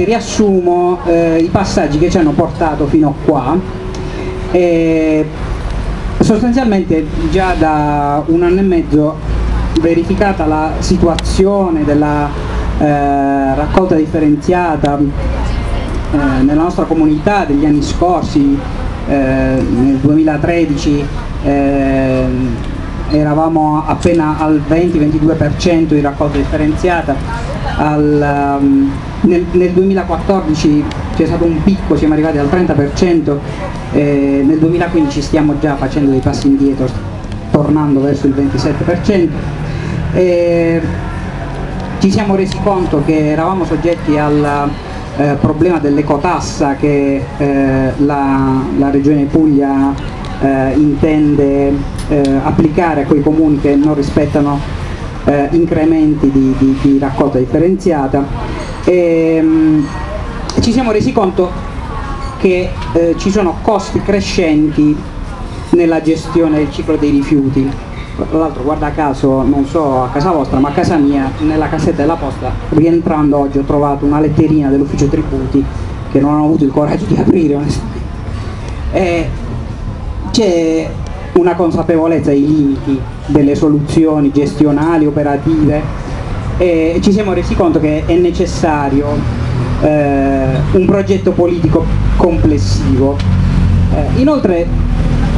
brevemente riassumo eh, i passaggi che ci hanno portato fino a qua. E sostanzialmente già da un anno e mezzo verificata la situazione della eh, raccolta differenziata eh, nella nostra comunità degli anni scorsi, eh, nel 2013 eh, eravamo appena al 20-22% di raccolta differenziata, al, um, nel, nel, 2014 c'è stato un picco, siamo arrivati al 30%, eh, nel 2015 stiamo già facendo dei passi indietro, tornando verso il 27%. Eh, ci siamo resi conto che eravamo soggetti al eh, problema dell'ecotassa che eh, la, la Regione Puglia eh, intende eh, applicare a quei comuni che non rispettano eh, incrementi di, di, di, raccolta differenziata e, mh, ci siamo resi conto che eh, ci sono costi crescenti nella gestione del ciclo dei rifiuti tra l'altro guarda caso, non so a casa vostra, ma a casa mia, nella cassetta della posta, rientrando oggi ho trovato una letterina dell'ufficio tributi che non ho avuto il coraggio di aprire onestamente. C'è una consapevolezza dei limiti delle soluzioni gestionali, operative e ci siamo resi conto che è necessario eh, un progetto politico complessivo. Eh, inoltre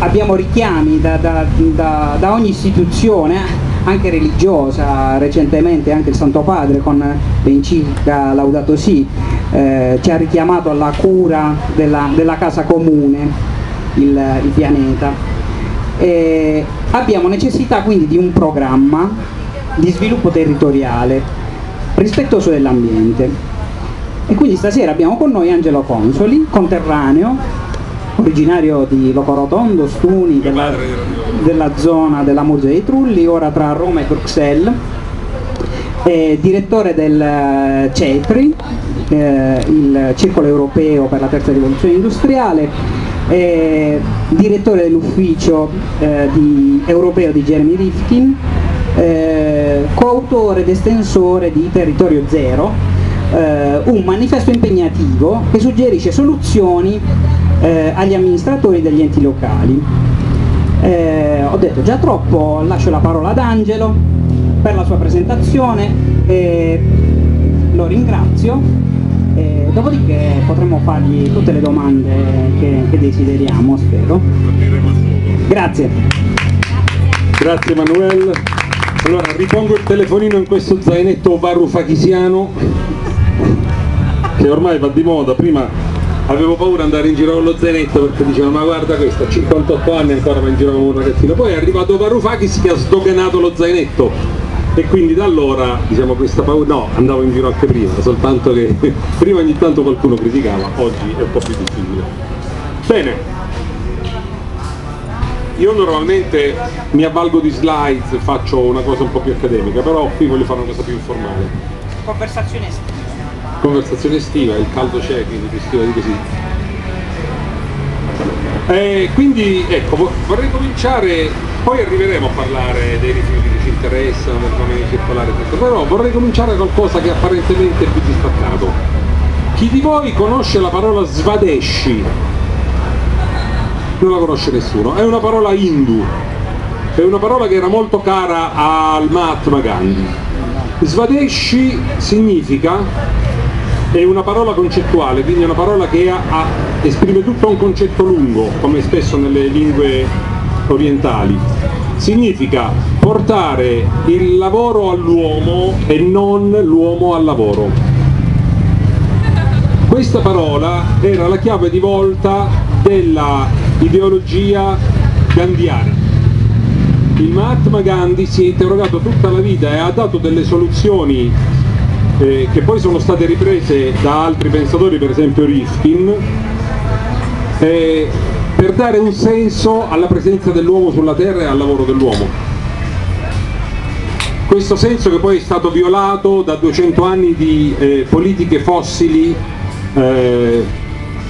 abbiamo richiami da, da, da, da, ogni istituzione, anche religiosa, recentemente anche il Santo Padre con l'enciclica Laudato Si eh, ci ha richiamato alla cura della, della casa comune, il, il pianeta. E abbiamo necessità quindi di un programma di sviluppo territoriale rispettoso dell'ambiente. E quindi stasera abbiamo con noi Angelo Consoli, conterraneo, originario di Locorotondo, Stuni, della, della zona della Murgia dei Trulli, ora tra Roma e Bruxelles, è direttore del eh, CETRI, eh, il Circolo Europeo per la Terza Rivoluzione Industriale, è direttore dell'ufficio eh, di, europeo di Jeremy Rifkin, eh, coautore ed estensore di Territorio Zero, eh, un manifesto impegnativo che suggerisce soluzioni eh, agli amministratori degli enti locali. Eh, ho detto già troppo, lascio la parola ad Angelo per la sua presentazione, lo ringrazio, dopodiché potremo fargli tutte le domande che, che desideriamo, spero. Grazie. Grazie Emanuele. Allora ripongo il telefonino in questo zainetto varufachisiano che ormai va di moda, prima avevo paura di andare in giro con lo zainetto perché dicevano ma guarda questo, a 58 anni ancora va in giro con un ragazzino, poi è arrivato Varoufakis che ha sdoganato lo zainetto. E quindi da allora diciamo questa paura, no andavo in giro anche prima, soltanto che prima ogni tanto qualcuno criticava, oggi è un po' più difficile. Bene, io normalmente mi avvalgo di slides, faccio una cosa un po' più accademica, però qui voglio fare una cosa più informale. Conversazione estiva conversazione estiva, il caldo c'è, quindi estiva di così. Eh, quindi ecco, vorrei cominciare, poi arriveremo a parlare dei rifiuti che ci interessano, del fenomeno circolare, tutto, però vorrei cominciare qualcosa che apparentemente è più distaccato. Chi di voi conosce la parola Svadeshi? Non la conosce nessuno, è una parola hindu, è una parola che era molto cara al Mahatma Gandhi. Svadeshi significa è una parola concettuale, quindi è una parola che ha, ha, esprime tutto un concetto lungo, come spesso nelle lingue orientali. Significa portare il lavoro all'uomo e non l'uomo al lavoro. Questa parola era la chiave di volta della ideologia gandhiana. Il Mahatma Gandhi si è interrogato tutta la vita e ha dato delle soluzioni eh, che poi sono state riprese da altri pensatori, per esempio Rifkin, eh, per dare un senso alla presenza dell'uomo sulla terra e al lavoro dell'uomo. Questo senso che poi è stato violato da 200 anni di eh, politiche fossili eh,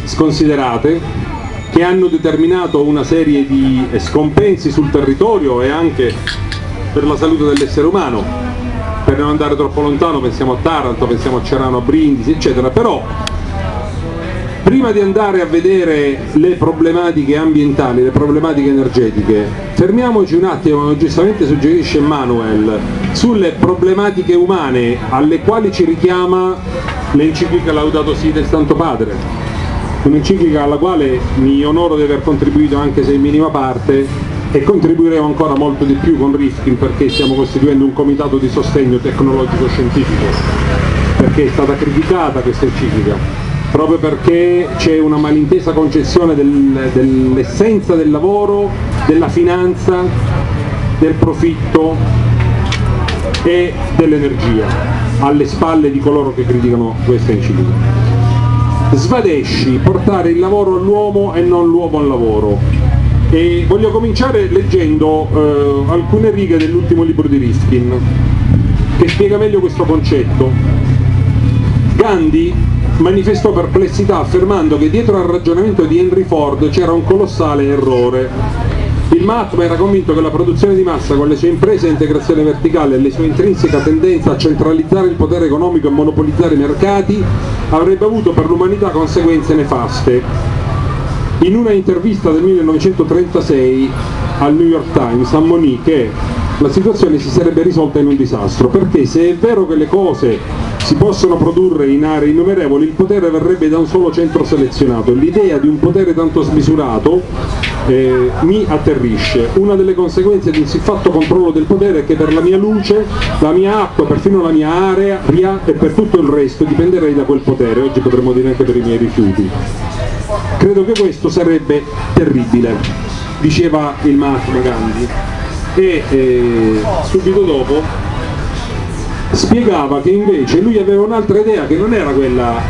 sconsiderate che hanno determinato una serie di scompensi sul territorio e anche per la salute dell'essere umano. Per non andare troppo lontano pensiamo a Taranto, pensiamo a Cerano, a Brindisi, eccetera, però prima di andare a vedere le problematiche ambientali, le problematiche energetiche, fermiamoci un attimo, come giustamente suggerisce Manuel, sulle problematiche umane alle quali ci richiama l'enciclica Laudato Si del Santo Padre un'enciclica alla quale mi onoro di aver contribuito anche se in minima parte e contribuiremo ancora molto di più con Rifkin perché stiamo costituendo un comitato di sostegno tecnologico-scientifico perché è stata criticata questa enciclica proprio perché c'è una malintesa concezione del, dell'essenza del lavoro, della finanza, del profitto e dell'energia alle spalle di coloro che criticano questa enciclica. Svadesci, portare il lavoro all'uomo e non l'uomo al lavoro. E voglio cominciare leggendo eh, alcune righe dell'ultimo libro di Riskin, che spiega meglio questo concetto. Gandhi manifestò perplessità affermando che dietro al ragionamento di Henry Ford c'era un colossale errore il Mahatma era convinto che la produzione di massa con le sue imprese a integrazione verticale e le sue intrinseca tendenza a centralizzare il potere economico e monopolizzare i mercati avrebbe avuto per l'umanità conseguenze nefaste. In una intervista del 1936 al New York Times ammonì che la situazione si sarebbe risolta in un disastro, perché se è vero che le cose si possono produrre in aree innumerevoli, il potere verrebbe da un solo centro selezionato. L'idea di un potere tanto smisurato eh, mi atterrisce. Una delle conseguenze di un siffatto controllo del potere è che per la mia luce, la mia acqua, perfino la mia area e per tutto il resto dipenderei da quel potere, oggi potremmo dire anche per i miei rifiuti. Credo che questo sarebbe terribile, diceva il Mahatma Gandhi e eh, subito dopo spiegava che invece lui aveva un'altra idea che non era quella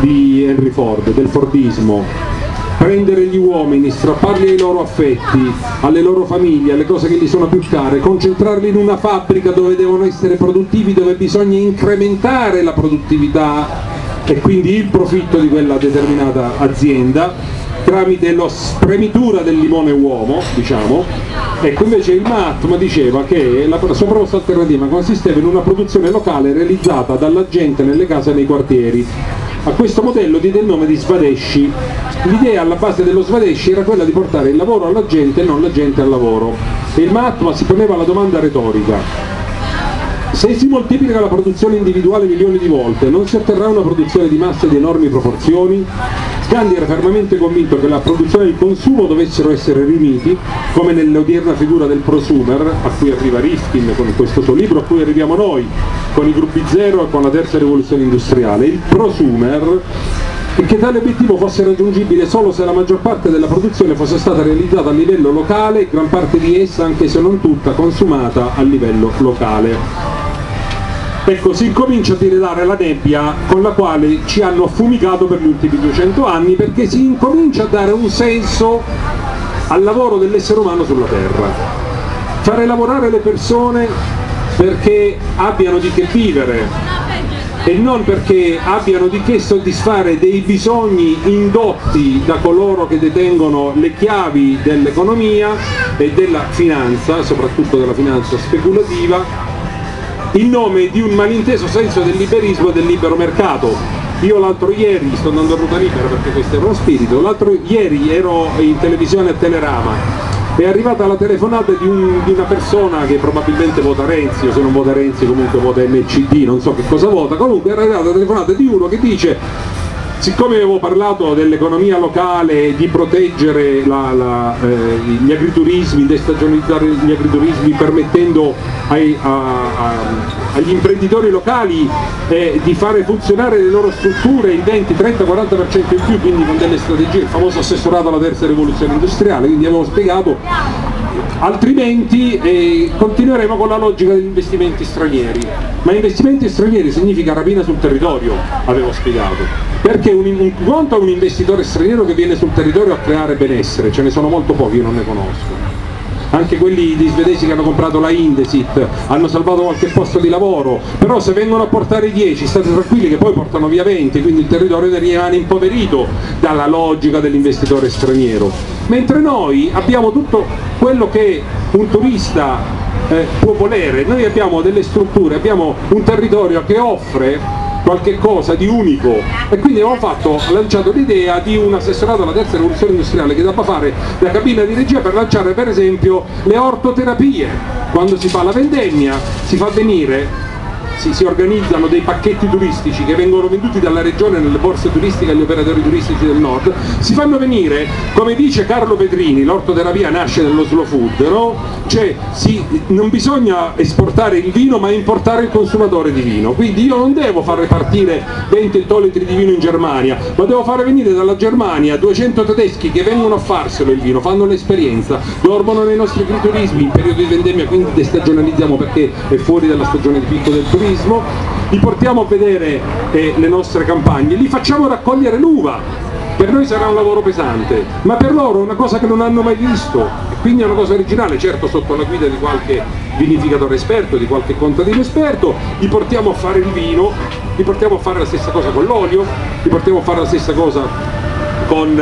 di Henry Ford, del Fordismo, prendere gli uomini, strapparli ai loro affetti, alle loro famiglie, alle cose che gli sono più care, concentrarli in una fabbrica dove devono essere produttivi, dove bisogna incrementare la produttività e quindi il profitto di quella determinata azienda tramite la spremitura del limone uomo, diciamo, ecco invece il Mahatma diceva che la sua proposta alternativa consisteva in una produzione locale realizzata dalla gente nelle case e nei quartieri. A questo modello diede il nome di Svadeshi. L'idea alla base dello Svadeshi era quella di portare il lavoro alla gente e non la gente al lavoro. E il Mahatma si poneva la domanda retorica. Se si moltiplica la produzione individuale milioni di volte, non si otterrà una produzione di massa di enormi proporzioni? Gandhi era fermamente convinto che la produzione e il consumo dovessero essere riuniti, come nell'odierna figura del prosumer, a cui arriva Rifkin con questo suo libro, a cui arriviamo noi, con i gruppi zero e con la terza rivoluzione industriale. Il prosumer e che tale obiettivo fosse raggiungibile solo se la maggior parte della produzione fosse stata realizzata a livello locale e gran parte di essa, anche se non tutta, consumata a livello locale. Ecco, si incomincia a diredare la nebbia con la quale ci hanno affumicato per gli ultimi 200 anni perché si incomincia a dare un senso al lavoro dell'essere umano sulla Terra. Fare lavorare le persone perché abbiano di che vivere e non perché abbiano di che soddisfare dei bisogni indotti da coloro che detengono le chiavi dell'economia e della finanza, soprattutto della finanza speculativa, in nome di un malinteso senso del liberismo e del libero mercato. Io l'altro ieri, sto andando a ruota libera perché questo è uno spirito, l'altro ieri ero in televisione a Telerama è arrivata la telefonata di, un, di, una persona che probabilmente vota Renzi, o se non vota Renzi comunque vota NCD, non so che cosa vota, comunque è arrivata la telefonata di uno che dice siccome avevo parlato dell'economia locale, di proteggere la, la, eh, gli agriturismi, destagionalizzare gli agriturismi permettendo ai, a, a, agli imprenditori locali eh, di fare funzionare le loro strutture il 20, 30, 40% in più, quindi con delle strategie, il famoso assessorato alla terza rivoluzione industriale, quindi avevo spiegato altrimenti eh, continueremo con la logica degli investimenti stranieri. Ma investimenti stranieri significa rapina sul territorio avevo spiegato. Perché un, un conto un investitore straniero che viene sul territorio a creare benessere ce ne sono molto pochi, io non ne conosco anche quelli di svedesi che hanno comprato la Indesit hanno salvato qualche posto di lavoro, però se vengono a portare 10 state tranquilli che poi portano via 20, quindi il territorio rimane impoverito dalla logica dell'investitore straniero. Mentre noi abbiamo tutto quello che un turista eh, può volere. Noi abbiamo delle strutture, abbiamo un territorio che offre qualche cosa di unico. E quindi abbiamo fatto, lanciato l'idea di un assessorato alla terza rivoluzione industriale che debba fare la cabina di regia per lanciare per esempio le ortoterapie. Quando si fa la vendemmia si fa venire si, si, organizzano dei pacchetti turistici che vengono venduti dalla regione nelle borse turistiche agli operatori turistici del nord, si fanno venire, come dice Carlo Pedrini, l'ortoterapia nasce nello slow food, no? cioè si, non bisogna esportare il vino ma importare il consumatore di vino, quindi io non devo far ripartire 20 ettolitri di vino in Germania, ma devo fare venire dalla Germania 200 tedeschi che vengono a farselo il vino, fanno l'esperienza, dormono nei nostri agriturismi in periodo di vendemmia, quindi destagionalizziamo perché è fuori dalla stagione di picco del turismo, turismo, li portiamo a vedere eh, le nostre campagne, li facciamo raccogliere l'uva, per noi sarà un lavoro pesante, ma per loro è una cosa che non hanno mai visto, quindi è una cosa originale, certo sotto la guida di qualche vinificatore esperto, di qualche contadino esperto, li portiamo a fare il vino, li portiamo a fare la stessa cosa con l'olio, li portiamo a fare la stessa cosa con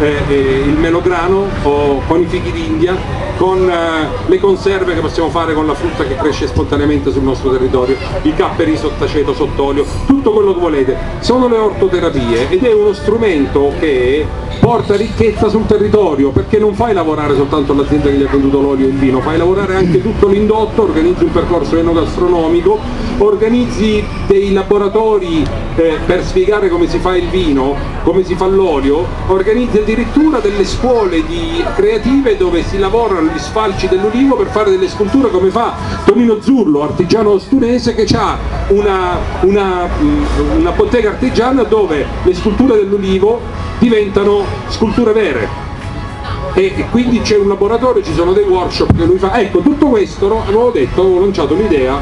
eh, eh, il melograno o con i fichi d'India con eh, le conserve che possiamo fare con la frutta che cresce spontaneamente sul nostro territorio, i capperi sottaceto, sott'olio, tutto quello che volete. Sono le ortoterapie ed è uno strumento che porta ricchezza sul territorio perché non fai lavorare soltanto l'azienda che gli ha venduto l'olio e il vino, fai lavorare anche tutto l'indotto, organizzi un percorso enogastronomico, organizzi dei laboratori eh, per spiegare come si fa il vino, come si fa l'olio, organizzi addirittura delle scuole di creative dove si lavorano gli sfalci dell'olivo per fare delle sculture come fa Tonino Zurlo, artigiano ostunese che ha una, una, mm, una bottega artigiana dove le sculture dell'olivo diventano sculture vere. E quindi c'è un laboratorio, ci sono dei workshop che lui fa, ecco tutto questo no, avevo detto, avevo lanciato l'idea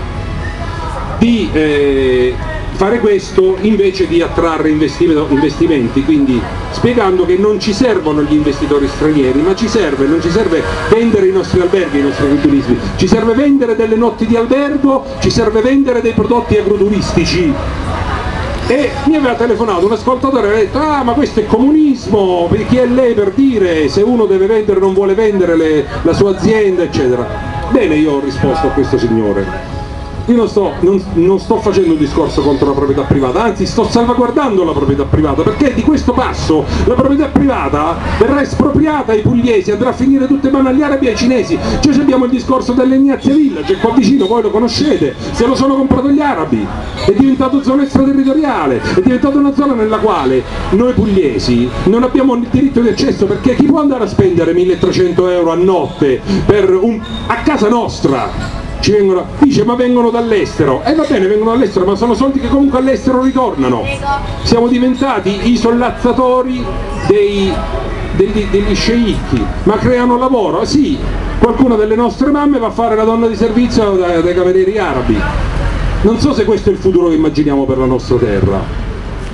di eh, fare questo invece di attrarre investimenti, quindi spiegando che non ci servono gli investitori stranieri, ma ci serve, non ci serve vendere i nostri alberghi, i nostri agriturismi, ci serve vendere delle notti di albergo, ci serve vendere dei prodotti agroturistici. E mi aveva telefonato un ascoltatore e aveva detto ah ma questo è comunismo, chi è lei per dire se uno deve vendere non vuole vendere le, la sua azienda eccetera. Bene io ho risposto a questo signore, io non sto, non, non sto, facendo un discorso contro la proprietà privata, anzi sto salvaguardando la proprietà privata, perché di questo passo la proprietà privata verrà espropriata ai pugliesi, andrà a finire tutte mano agli arabi e ai cinesi. Cioè abbiamo il discorso dell'Ignazia Village, qua vicino, voi lo conoscete, se lo sono comprato gli arabi, è diventato zona extraterritoriale, è diventata una zona nella quale noi pugliesi non abbiamo il diritto di accesso, perché chi può andare a spendere 1300 euro a notte un, a casa nostra? Ci vengono, dice ma vengono dall'estero, e eh, va bene vengono dall'estero ma sono soldi che comunque all'estero ritornano, siamo diventati i sollazzatori dei, degli, degli sceicchi, ma creano lavoro, sì, qualcuna delle nostre mamme va a fare la donna di servizio dai, dai camerieri arabi, non so se questo è il futuro che immaginiamo per la nostra terra,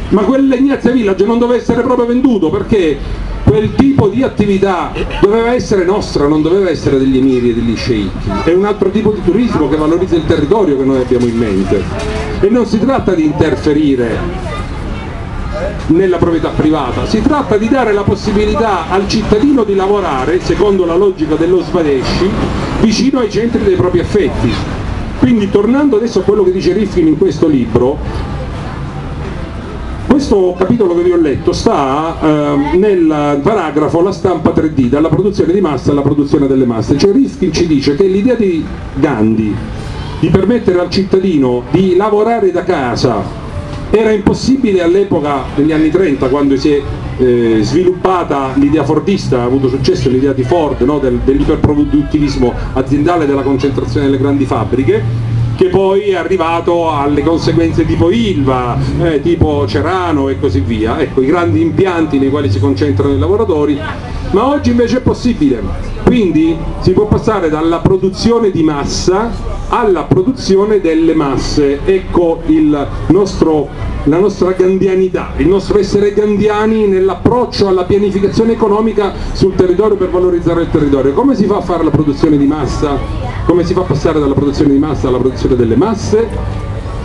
ma quel Legnazia Village non deve essere proprio venduto perché quel tipo di attività doveva essere nostra, non doveva essere degli emiri e degli sceicchi, è un altro tipo di turismo che valorizza il territorio che noi abbiamo in mente e non si tratta di interferire nella proprietà privata, si tratta di dare la possibilità al cittadino di lavorare, secondo la logica dello Svadesci, vicino ai centri dei propri affetti. Quindi tornando adesso a quello che dice Rifkin in questo libro, questo capitolo che vi ho letto sta eh, nel paragrafo la stampa 3D, dalla produzione di massa alla produzione delle masse. Cioè Riskin ci dice che l'idea di Gandhi di permettere al cittadino di lavorare da casa era impossibile all'epoca degli anni 30 quando si è eh, sviluppata l'idea fordista, ha avuto successo l'idea di Ford no? Del, dell'iperproduttivismo aziendale della concentrazione delle grandi fabbriche che poi è arrivato alle conseguenze tipo Ilva, eh, tipo Cerano e così via, ecco i grandi impianti nei quali si concentrano i lavoratori, ma oggi invece è possibile, quindi si può passare dalla produzione di massa alla produzione delle masse, ecco nostro, la nostra gandianità, il nostro essere gandiani nell'approccio alla pianificazione economica sul territorio per valorizzare il territorio, come si fa a fare la produzione di massa? come si fa a passare dalla produzione di massa alla produzione delle masse?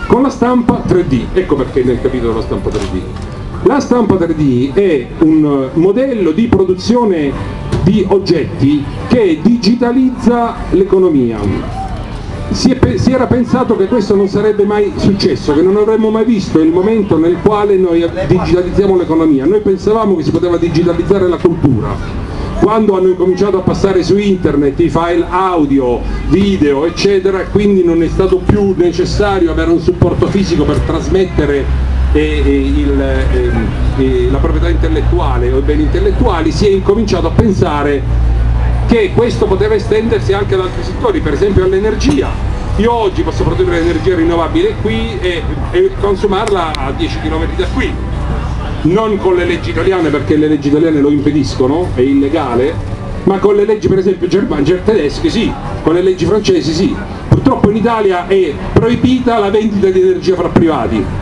Con la stampa 3D, ecco perché nel capitolo la stampa 3D. La stampa 3D è un modello di produzione di oggetti che digitalizza l'economia. si, si, era pensato che questo non sarebbe mai successo, che non avremmo mai visto il momento nel quale noi digitalizziamo l'economia. Noi pensavamo che si poteva digitalizzare la cultura. Quando hanno incominciato a passare su internet i file audio, video, eccetera, quindi non è stato più necessario avere un supporto fisico per trasmettere eh, eh il, eh, la proprietà intellettuale o i beni intellettuali, si è incominciato a pensare che questo poteva estendersi anche ad altri settori, per esempio all'energia. Io oggi posso produrre energia rinnovabile qui e, e consumarla a 10 km da qui, non con le leggi italiane perché le leggi italiane lo impediscono, è illegale, ma con le leggi per esempio germaniche, tedesche sì, con le leggi francesi sì. Purtroppo in Italia è proibita la vendita di energia fra privati.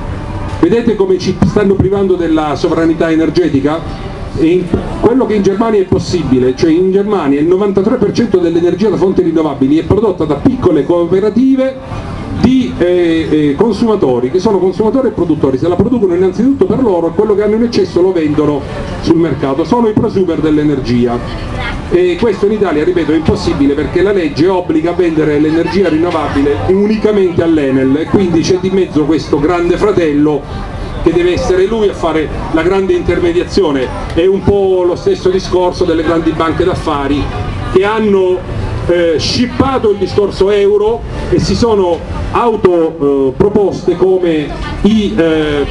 Vedete come ci stanno privando della sovranità energetica? E quello che in Germania è possibile, cioè in Germania il 93% dell'energia da fonti rinnovabili è prodotta da piccole cooperative di eh, eh, consumatori, che sono consumatori e produttori, se la producono innanzitutto per loro quello che hanno in eccesso lo vendono sul mercato, sono i prosumer dell'energia. E questo in Italia, ripeto, è impossibile perché la legge obbliga a vendere l'energia rinnovabile unicamente all'Enel. E quindi c'è di mezzo questo grande fratello che deve essere lui a fare la grande intermediazione, è un po' lo stesso discorso delle grandi banche d'affari che hanno eh, shippato il discorso euro e si sono autoproposte eh, come i, eh,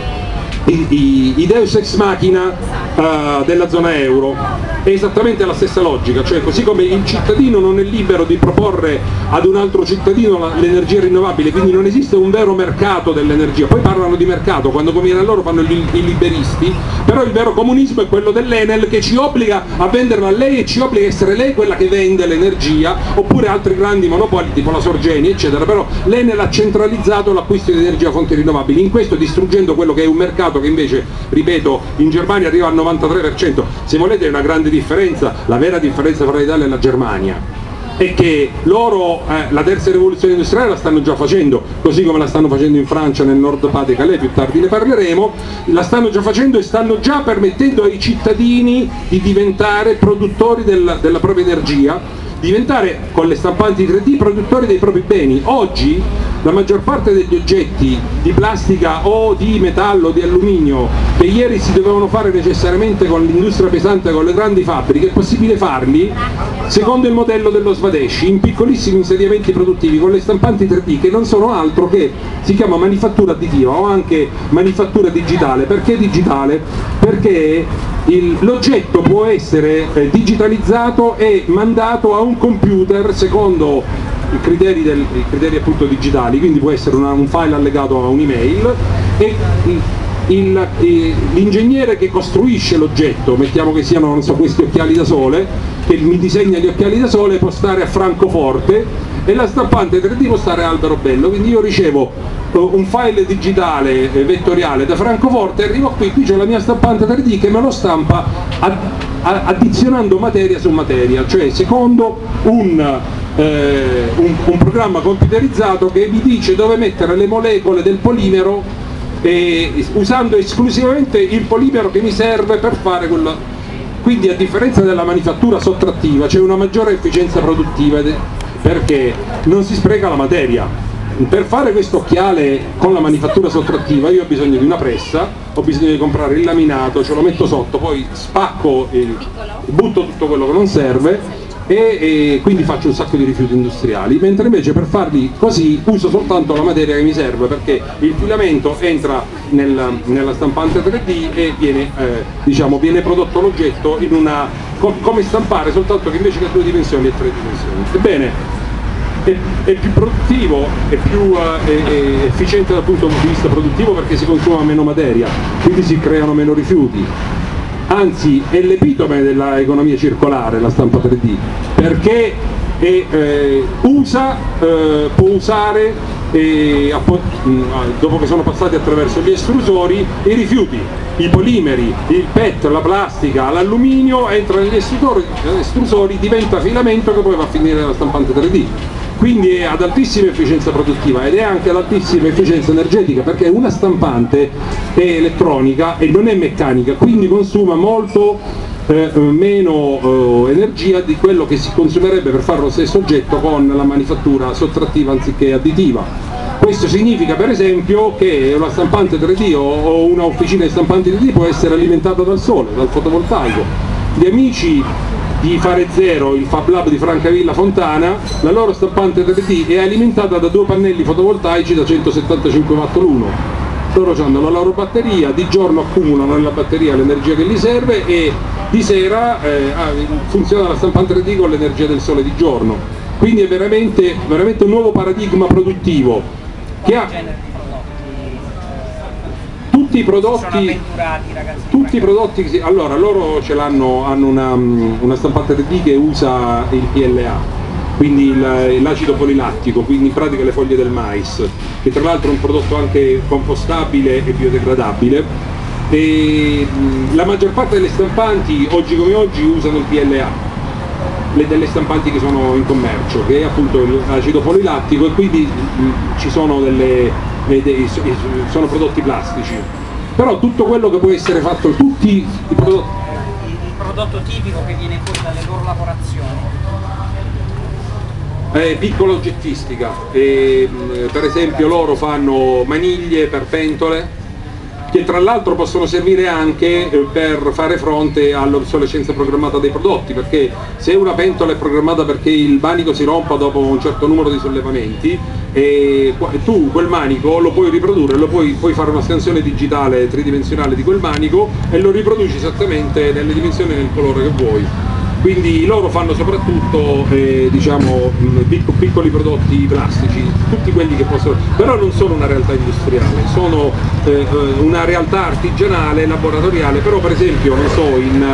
i, i, Deus ex machina eh, della zona euro. È esattamente la stessa logica, cioè così come il cittadino non è libero di proporre ad un altro cittadino l'energia rinnovabile, quindi non esiste un vero mercato dell'energia, poi parlano di mercato, quando conviene a loro fanno i liberisti, però il vero comunismo è quello dell'Enel che ci obbliga a venderla a lei e ci obbliga a essere lei quella che vende l'energia, oppure altri grandi monopoli tipo la Sorgeni eccetera, però l'Enel ha centralizzato l'acquisto di energia a fonti rinnovabili, in questo distruggendo quello che è un mercato che invece, ripeto, in Germania arriva al 93%, se volete è una grande differenza la vera differenza tra l'Italia e la Germania è che loro eh, la terza rivoluzione industriale la stanno già facendo, così come la stanno facendo in Francia nel nord Pas de Calais, più tardi ne parleremo, la stanno già facendo e stanno già permettendo ai cittadini di diventare produttori della, della propria energia, diventare con le stampanti 3D produttori dei propri beni. Oggi la maggior parte degli oggetti di plastica o di metallo, di alluminio che ieri si dovevano fare necessariamente con l'industria pesante, con le grandi fabbriche, è possibile farli secondo il modello dello Svadesh, in piccolissimi insediamenti produttivi con le stampanti 3D che non sono altro che, si chiama manifattura additiva o anche manifattura digitale. Perché digitale? Perché l'oggetto può essere eh, digitalizzato e mandato a un computer secondo i criteri, del, i criteri digitali, quindi può essere una, un file allegato a un'email e l'ingegnere che costruisce l'oggetto, mettiamo che siano so, questi occhiali da sole, che mi disegna gli occhiali da sole può stare a Francoforte e la stampante 3D può stare a Alberobello, quindi io ricevo eh, un file digitale eh, vettoriale da Francoforte, arrivo qui, qui c'è la mia stampante 3D che me lo stampa addizionando materia su materia, cioè secondo un eh, un, un, programma computerizzato che vi dice dove mettere le molecole del polimero eh, usando esclusivamente il polimero che mi serve per fare quello. Quindi a differenza della manifattura sottrattiva c'è una maggiore efficienza produttiva perché non si spreca la materia. Per fare questo occhiale con la manifattura sottrattiva io ho bisogno di una pressa ho bisogno di comprare il laminato, ce lo metto sotto poi spacco, il, butto tutto quello che non serve e, e, quindi faccio un sacco di rifiuti industriali, mentre invece per farli così uso soltanto la materia che mi serve perché il filamento entra nel, nella stampante 3D e viene, eh, diciamo, viene prodotto l'oggetto in una, come stampare, soltanto che invece che due dimensioni è tre dimensioni. Ebbene, è, è più produttivo, è più eh, è, efficiente dal punto di vista produttivo perché si consuma meno materia, quindi si creano meno rifiuti anzi è l'epitome dell'economia circolare la stampa 3D, perché è, eh, usa, eh, può usare, eh, dopo che sono passati attraverso gli estrusori, i rifiuti, i polimeri, il PET, la plastica, l'alluminio, entra negli estrusori, diventa filamento che poi va a finire nella stampante 3D quindi è ad altissima efficienza produttiva ed è anche ad altissima efficienza energetica perché una stampante è elettronica e non è meccanica, quindi consuma molto eh, meno eh, energia di quello che si consumerebbe per fare lo stesso oggetto con la manifattura sottrattiva anziché additiva. Questo significa per esempio che una stampante 3D o una officina di stampanti 3D può essere alimentata dal sole, dal fotovoltaico. Gli amici di Fare Zero, il Fab Lab di Francavilla Fontana, la loro stampante 3D è alimentata da due pannelli fotovoltaici da 175 watt l'uno. Loro hanno la loro batteria, di giorno accumulano nella batteria l'energia che gli serve e di sera eh, funziona la stampante 3D con l'energia del sole di giorno. Quindi è veramente, veramente un nuovo paradigma produttivo che ha tutti i prodotti, tutti i prodotti allora loro ce l'hanno, hanno una, una stampante 3D che usa il PLA quindi l'acido polilattico, quindi in pratica le foglie del mais, che tra l'altro è un prodotto anche compostabile e biodegradabile. E la maggior parte delle stampanti oggi come oggi usano il PLA, le delle stampanti che sono in commercio, che è appunto l'acido polilattico e quindi ci sono delle, dei, sono prodotti plastici. Però tutto quello che può essere fatto, tutti i prodotti... Il prodotto tipico che viene fuori dalle loro lavorazioni. È piccola oggettistica, e, per esempio loro fanno maniglie per pentole che tra l'altro possono servire anche eh, per fare fronte all'obsolescenza programmata dei prodotti, perché se una pentola è programmata perché il manico si rompa dopo un certo numero di sollevamenti, tu quel manico lo puoi riprodurre, lo puoi, puoi fare una scansione digitale tridimensionale di quel manico e lo riproduci esattamente nelle dimensioni e nel colore che vuoi quindi loro fanno soprattutto eh, diciamo, piccoli prodotti plastici, tutti quelli che possono, però non sono una realtà industriale, sono eh, eh, una realtà artigianale, laboratoriale, però per esempio so, in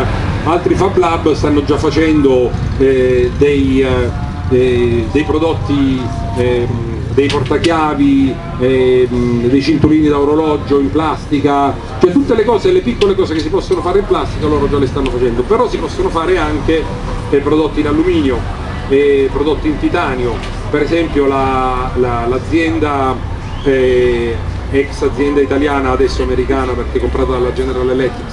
altri Fab Lab stanno già facendo eh, dei, eh, dei, prodotti ehm, dei portachiavi, eh, dei cinturini da orologio in plastica, cioè tutte le cose, le piccole cose che si possono fare in plastica loro già le stanno facendo, però si possono fare anche eh, prodotti in alluminio, eh, prodotti in titanio, per esempio l'azienda la, la, eh, ex azienda italiana, adesso americana perché comprata dalla General Electric,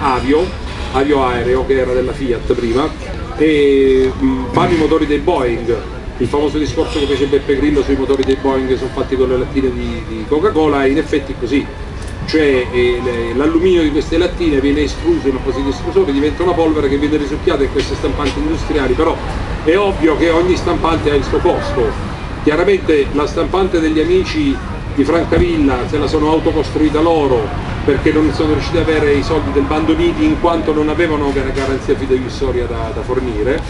Avio, Avio Aereo che era della Fiat prima, e mh, fanno i motori dei Boeing il famoso discorso che fece Beppe Grillo sui motori dei Boeing che sono fatti con le lattine di, di Coca-Cola è in effetti così cioè eh, l'alluminio di queste lattine viene escluso in appositi esclusori, diventa una polvere che viene risucchiata in queste stampanti industriali, però è ovvio che ogni stampante ha il suo costo. Chiaramente la stampante degli amici di Francavilla se la sono autocostruita loro perché non sono riusciti ad avere i soldi del bando Niti in quanto non avevano una garanzia fiduciaria da, da fornire,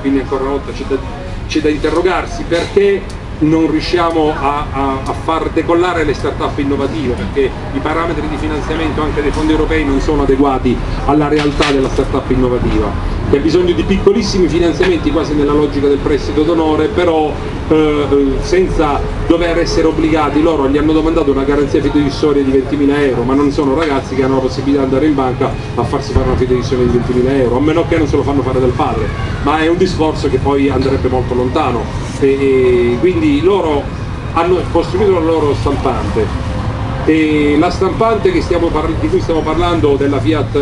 quindi ancora una volta c'è da c'è da interrogarsi perché non riusciamo a, a, a, far decollare le start-up innovative perché i parametri di finanziamento anche dei fondi europei non sono adeguati alla realtà della start-up innovativa. Che ha bisogno di piccolissimi finanziamenti quasi nella logica del prestito d'onore però eh, senza dover essere obbligati loro gli hanno domandato una garanzia fiduciaria di 20.000 euro ma non sono ragazzi che hanno la possibilità di andare in banca a farsi fare una fiduciaria di 20.000 euro a meno che non se lo fanno fare dal padre. Ma è un discorso che poi andrebbe molto lontano e, quindi loro hanno costruito la loro stampante. E la stampante di cui stiamo parlando della Fiat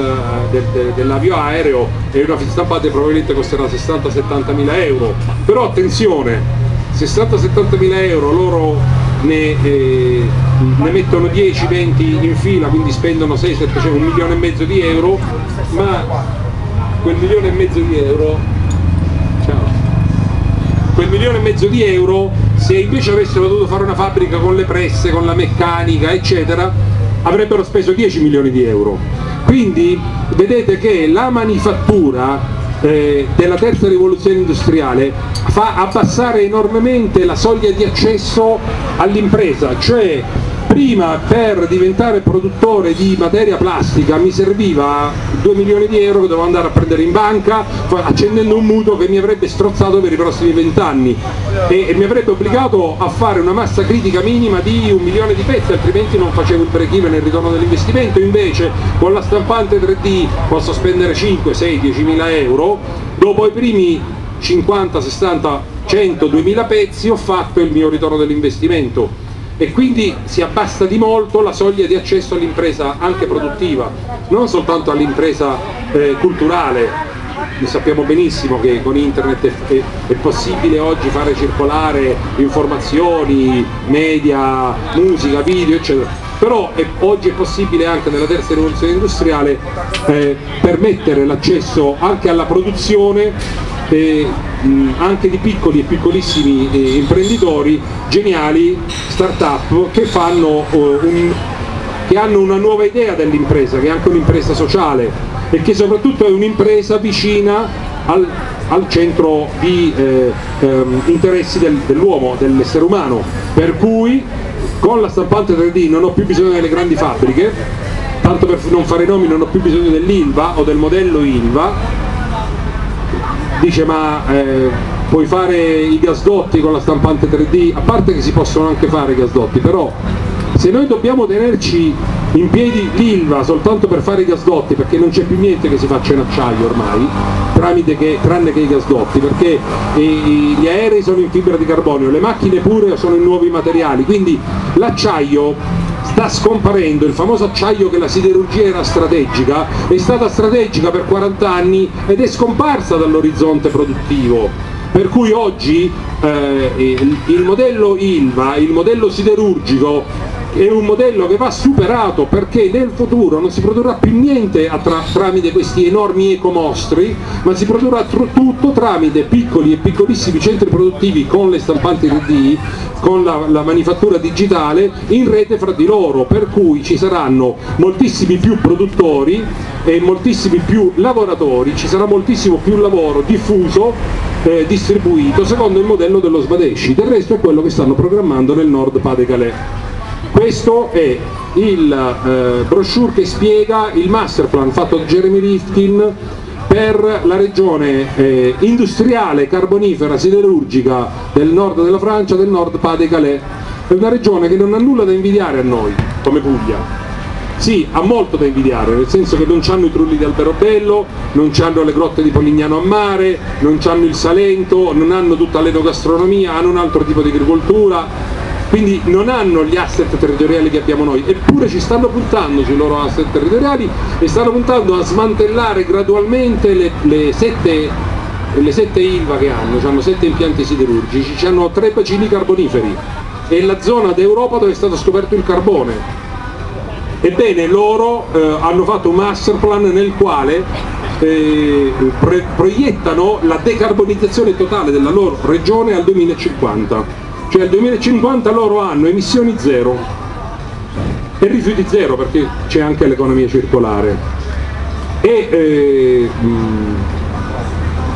del, de, dell'avio aereo è una stampante probabilmente costerà 60-70 mila euro. Però attenzione 60-70 mila euro loro ne, eh, ne mettono 10-20 in fila quindi spendono 6-7 cioè un milione e mezzo di euro ma quel milione e mezzo di euro quel milione e mezzo di euro se invece avessero dovuto fare una fabbrica con le presse, con la meccanica eccetera avrebbero speso 10 milioni di euro. Quindi vedete che la manifattura eh, della terza rivoluzione industriale fa abbassare enormemente la soglia di accesso all'impresa cioè prima per diventare produttore di materia plastica mi serviva 2 milioni di euro che dovevo andare a prendere in banca accendendo un mutuo che mi avrebbe strozzato per i prossimi 20 anni e, e mi avrebbe obbligato a fare una massa critica minima di un milione di pezzi altrimenti non facevo il break nel ritorno dell'investimento. Invece con la stampante 3D posso spendere 5, 6, 10 mila euro. Dopo i primi 50, 60, 100, 2000 pezzi ho fatto il mio ritorno dell'investimento e quindi si abbassa di molto la soglia di accesso all'impresa anche produttiva, non soltanto all'impresa eh, culturale. Noi sappiamo benissimo che con internet è, è, è, possibile oggi fare circolare informazioni, media, musica, video, eccetera. Però è, oggi è possibile anche nella terza rivoluzione industriale eh, permettere l'accesso anche alla produzione eh, anche di piccoli e piccolissimi eh, imprenditori geniali, start-up che, fanno, eh, un, che hanno una nuova idea dell'impresa, che è anche un'impresa sociale e che soprattutto è un'impresa vicina al, al, centro di eh, ehm, interessi del, dell'uomo, dell'essere umano, per cui con la stampante 3D non ho più bisogno delle grandi fabbriche, tanto per non fare nomi non ho più bisogno dell'ILVA o del modello ILVA, dice ma eh, puoi fare i gasdotti con la stampante 3D, a parte che si possono anche fare i gasdotti, però se noi dobbiamo tenerci in piedi l'ILVA soltanto per fare i gasdotti, perché non c'è più niente che si faccia in acciaio ormai, che, tranne che i gasdotti, perché i, gli aerei sono in fibra di carbonio, le macchine pure sono in nuovi materiali, quindi l'acciaio sta scomparendo, il famoso acciaio che la siderurgia era strategica, è stata strategica per 40 anni ed è scomparsa dall'orizzonte produttivo. Per cui oggi eh, il, il modello ILVA, il modello siderurgico è un modello che va superato perché nel futuro non si produrrà più niente tra, tramite questi enormi ecomostri, ma si produrrà tutto tramite piccoli e piccolissimi centri produttivi con le stampanti 3D, con la, la manifattura digitale in rete fra di loro, per cui ci saranno moltissimi più produttori e moltissimi più lavoratori, ci sarà moltissimo più lavoro diffuso eh, distribuito secondo il modello dello Sbadesci, del resto è quello che stanno programmando nel Nord Pas-de-Calais. Questo è il eh, brochure che spiega il master plan fatto da Jeremy Rifkin per la regione eh, industriale carbonifera siderurgica del nord della Francia, del nord Pas-de-Calais. È una regione che non ha nulla da invidiare a noi, come Puglia. Sì, ha molto da invidiare, nel senso che non hanno i trulli di Alberobello, non hanno le grotte di Polignano a mare, non hanno il Salento, non hanno tutta l'enogastronomia, hanno un altro tipo di agricoltura, quindi non hanno gli asset territoriali che abbiamo noi, eppure ci stanno puntando sui loro asset territoriali e stanno puntando a smantellare gradualmente le, le sette le sette ILVA che hanno, hanno sette impianti siderurgici, hanno tre bacini carboniferi, è la zona d'Europa dove è stato scoperto il carbone. Ebbene, loro eh, hanno fatto un master plan nel quale eh, proiettano la decarbonizzazione totale della loro regione al 2050 cioè al 2050 loro hanno emissioni zero. E rifiuti zero perché c'è anche l'economia circolare. E eh,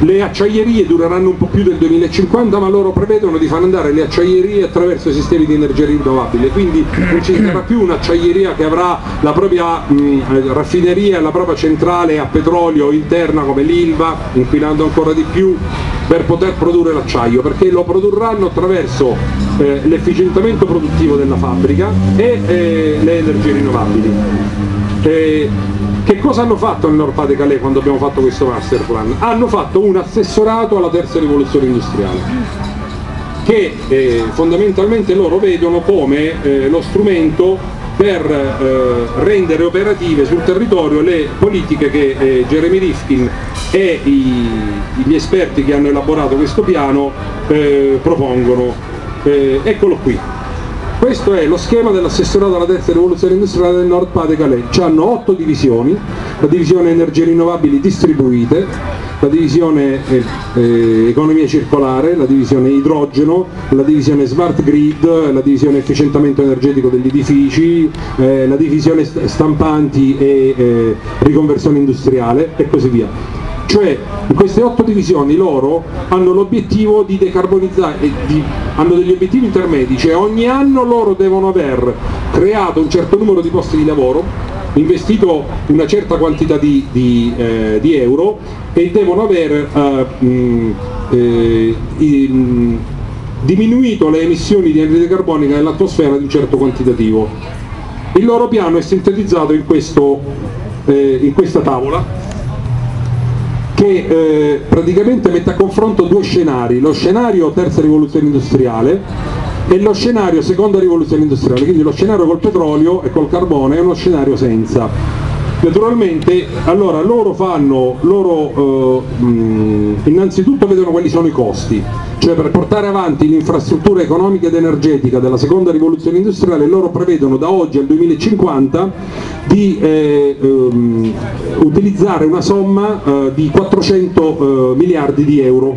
le acciaierie dureranno un po' più del 2050 ma loro prevedono di far andare le acciaierie attraverso sistemi di energia rinnovabile. Quindi non ci sarà più un'acciaieria che avrà la propria mh, raffineria, la propria centrale a petrolio interna come l'Ilva inquinando ancora di più per poter produrre l'acciaio perché lo produrranno attraverso eh, l'efficientamento produttivo della fabbrica e eh, le energie rinnovabili. Eh, che cosa hanno fatto nel Nord Pas de Calais quando abbiamo fatto questo master plan? Hanno fatto un assessorato alla terza rivoluzione industriale che eh, fondamentalmente loro vedono come eh, lo strumento per eh, rendere operative sul territorio le politiche che eh, Jeremy Rifkin e i, gli esperti che hanno elaborato questo piano eh, propongono. Eh, eccolo qui. Questo è lo schema dell'assessorato alla terza rivoluzione industriale del Nord Pas-de-Calais. Hanno otto divisioni, la divisione energie rinnovabili distribuite, la divisione eh, eh, economia circolare, la divisione idrogeno, la divisione smart grid, la divisione efficientamento energetico degli edifici, eh, la divisione st e eh, riconversione industriale e così via. Cioè in queste otto divisioni loro hanno l'obiettivo di decarbonizzare, di, hanno degli obiettivi intermedi, cioè ogni anno loro devono aver creato un certo numero di posti di lavoro, investito una certa quantità di, di, eh, di euro e devono aver eh, mh, eh, in, diminuito le emissioni di anidride carbonica nell'atmosfera di un certo quantitativo. Il loro piano è sintetizzato in, questo, eh, in questa tavola che eh, praticamente mette a confronto due scenari, lo scenario terza rivoluzione industriale e lo scenario seconda rivoluzione industriale, quindi lo scenario col petrolio e col carbone è uno scenario senza. Naturalmente, allora loro fanno, loro eh, innanzitutto vedono quali sono i costi, cioè per portare avanti l'infrastruttura economica ed energetica della seconda rivoluzione industriale loro prevedono da oggi al 2050 di eh, ehm, utilizzare una somma eh, di 400 eh, miliardi di euro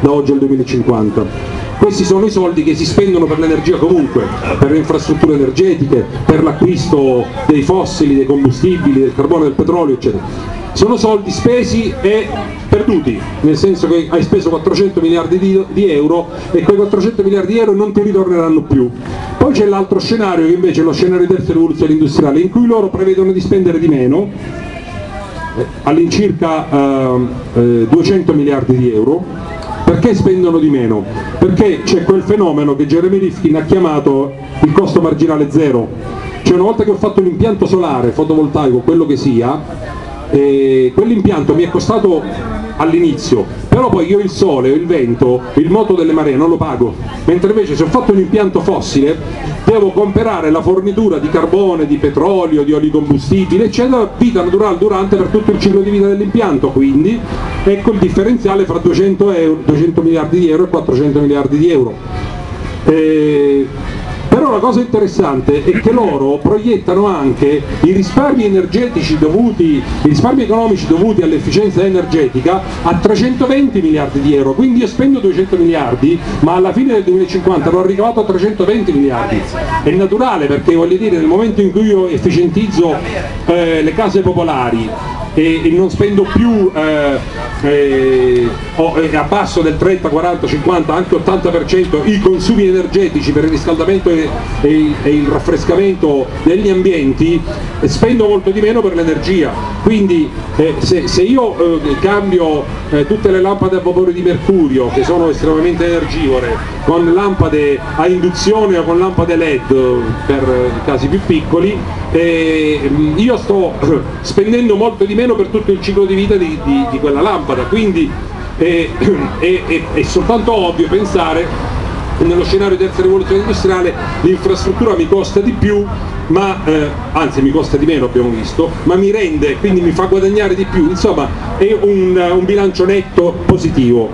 da oggi al 2050 questi sono i soldi che si spendono per l'energia comunque, per le infrastrutture energetiche, per l'acquisto dei fossili, dei combustibili, del carbone, del petrolio, eccetera. Sono soldi spesi e perduti, nel senso che hai speso 400 miliardi di, di euro e quei 400 miliardi di euro non ti ritorneranno più. Poi c'è l'altro scenario che invece è lo scenario di terza rivoluzione industriale, in cui loro prevedono di spendere di meno, eh, all'incirca eh, 200 miliardi di euro, perché spendono di meno? Perché c'è quel fenomeno che Jeremy Rifkin ha chiamato il costo marginale zero, cioè una volta che ho fatto un impianto solare, fotovoltaico, quello che sia, eh, quell'impianto mi è costato all'inizio, però poi io il sole, il vento, il moto delle maree non lo pago, mentre invece se ho fatto un impianto fossile devo comprare la fornitura di carbone, di petrolio, di olicombustibile, eccetera, vita naturale durante per tutto il ciclo di vita dell'impianto, quindi ecco il differenziale fra 200, euro, 200 miliardi di euro e 400 miliardi di euro. Eh, però la cosa interessante è che loro proiettano anche i risparmi energetici dovuti, i risparmi economici dovuti all'efficienza energetica a 320 miliardi di euro, quindi io spendo 200 miliardi, ma alla fine del 2050 l'ho ricavato a 320 miliardi. È naturale perché voglio dire nel momento in cui io efficientizzo eh, le case popolari, e, e non spendo più eh, eh, o, eh, abbasso del 30, 40, 50, anche 80% i consumi energetici per il riscaldamento e, e, e il raffrescamento degli ambienti, spendo molto di meno per l'energia. Quindi eh, se, se, io eh, cambio eh, tutte le lampade a vapore di mercurio, che sono estremamente energivore, con lampade a induzione o con lampade LED per casi più piccoli, io sto spendendo molto di meno meno per tutto il ciclo di vita di, di, di quella lampada, quindi è, è, è, è soltanto ovvio pensare nello scenario di terza rivoluzione industriale l'infrastruttura mi costa di più ma eh, anzi mi costa di meno abbiamo visto ma mi rende quindi mi fa guadagnare di più. Insomma è un, un bilancio netto positivo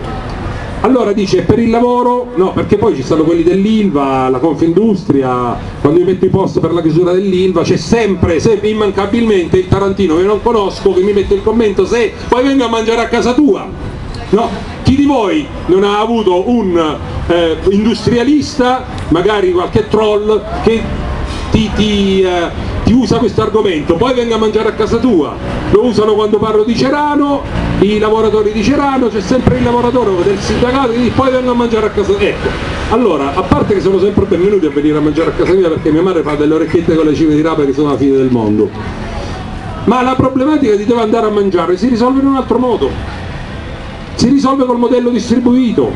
allora dice per il lavoro, no perché poi ci stanno quelli dell'Ilva, la Confindustria, quando io metto i post per la chiusura dell'Ilva c'è sempre, sempre, immancabilmente il Tarantino che non conosco che mi mette il commento se poi vengo a mangiare a casa tua. No? Chi di voi non ha avuto un eh, industrialista, magari qualche troll, che ti, ti eh, ti usa questo argomento, poi venga a mangiare a casa tua, lo usano quando parlo di Cerano, i lavoratori di Cerano, c'è sempre il lavoratore del sindacato che dice poi venga a mangiare a casa tua. Ecco, allora, a parte che sono sempre benvenuti a venire a mangiare a casa mia perché mia madre fa delle orecchiette con le cime di rape che sono la fine del mondo, ma la problematica di dove andare a mangiare si risolve in un altro modo, si risolve col modello distribuito,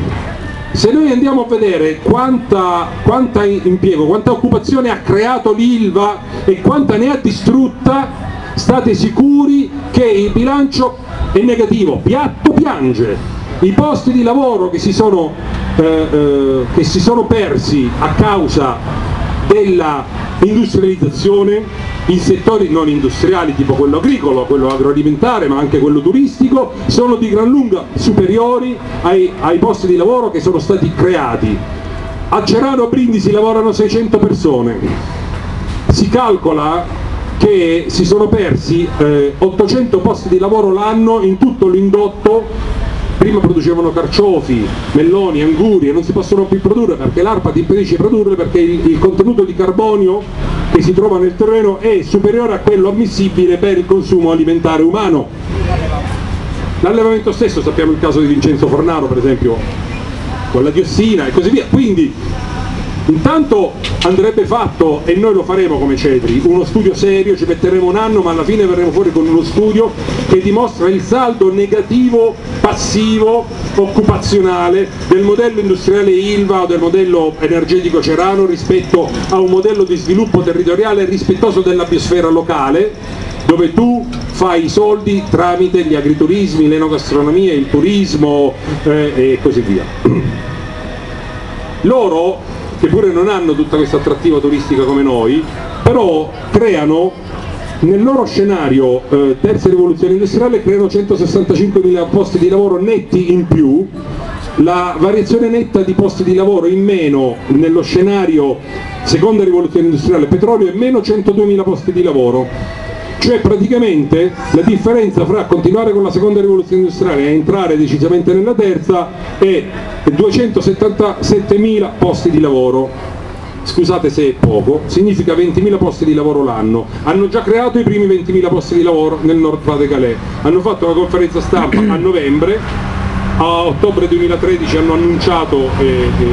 se noi andiamo a vedere quanta, quanta impiego, quanta occupazione ha creato l'Ilva e quanta ne ha distrutta, state sicuri che il bilancio è negativo, piatto piange. I posti di lavoro che si sono, eh, eh, che si sono persi a causa della industrializzazione in settori non industriali tipo quello agricolo, quello agroalimentare ma anche quello turistico sono di gran lunga superiori ai, ai posti di lavoro che sono stati creati. A Cerano Brindisi lavorano 600 persone, si calcola che si sono persi eh, 800 posti di lavoro l'anno in tutto l'indotto prima producevano carciofi, melloni, anguri e non si possono più produrre perché l'ARPA ti impedisce di produrre perché il, il, contenuto di carbonio che si trova nel terreno è superiore a quello ammissibile per il consumo alimentare umano. L'allevamento stesso, sappiamo il caso di Vincenzo Fornaro per esempio, con la diossina e così via, quindi Intanto andrebbe fatto, e noi lo faremo come Cetri, uno studio serio, ci metteremo un anno ma alla fine verremo fuori con uno studio che dimostra il saldo negativo passivo occupazionale del modello industriale ILVA o del modello energetico cerano rispetto a un modello di sviluppo territoriale rispettoso della biosfera locale dove tu fai i soldi tramite gli agriturismi, l'enogastronomia, il turismo eh, e così via. Loro che pure non hanno tutta questa attrattiva turistica come noi, però creano nel loro scenario eh, terza rivoluzione industriale creano 165.000 posti di lavoro netti in più, la variazione netta di posti di lavoro in meno nello scenario seconda rivoluzione industriale petrolio è meno 102.000 posti di lavoro, cioè praticamente la differenza fra continuare con la seconda rivoluzione industriale e entrare decisamente nella terza è 277.000 posti di lavoro scusate se è poco, significa 20.000 posti di lavoro l'anno. Hanno già creato i primi 20.000 posti di lavoro nel Nord Pas-de-Calais. Hanno fatto una conferenza stampa a novembre, a ottobre 2013 hanno annunciato, eh, eh,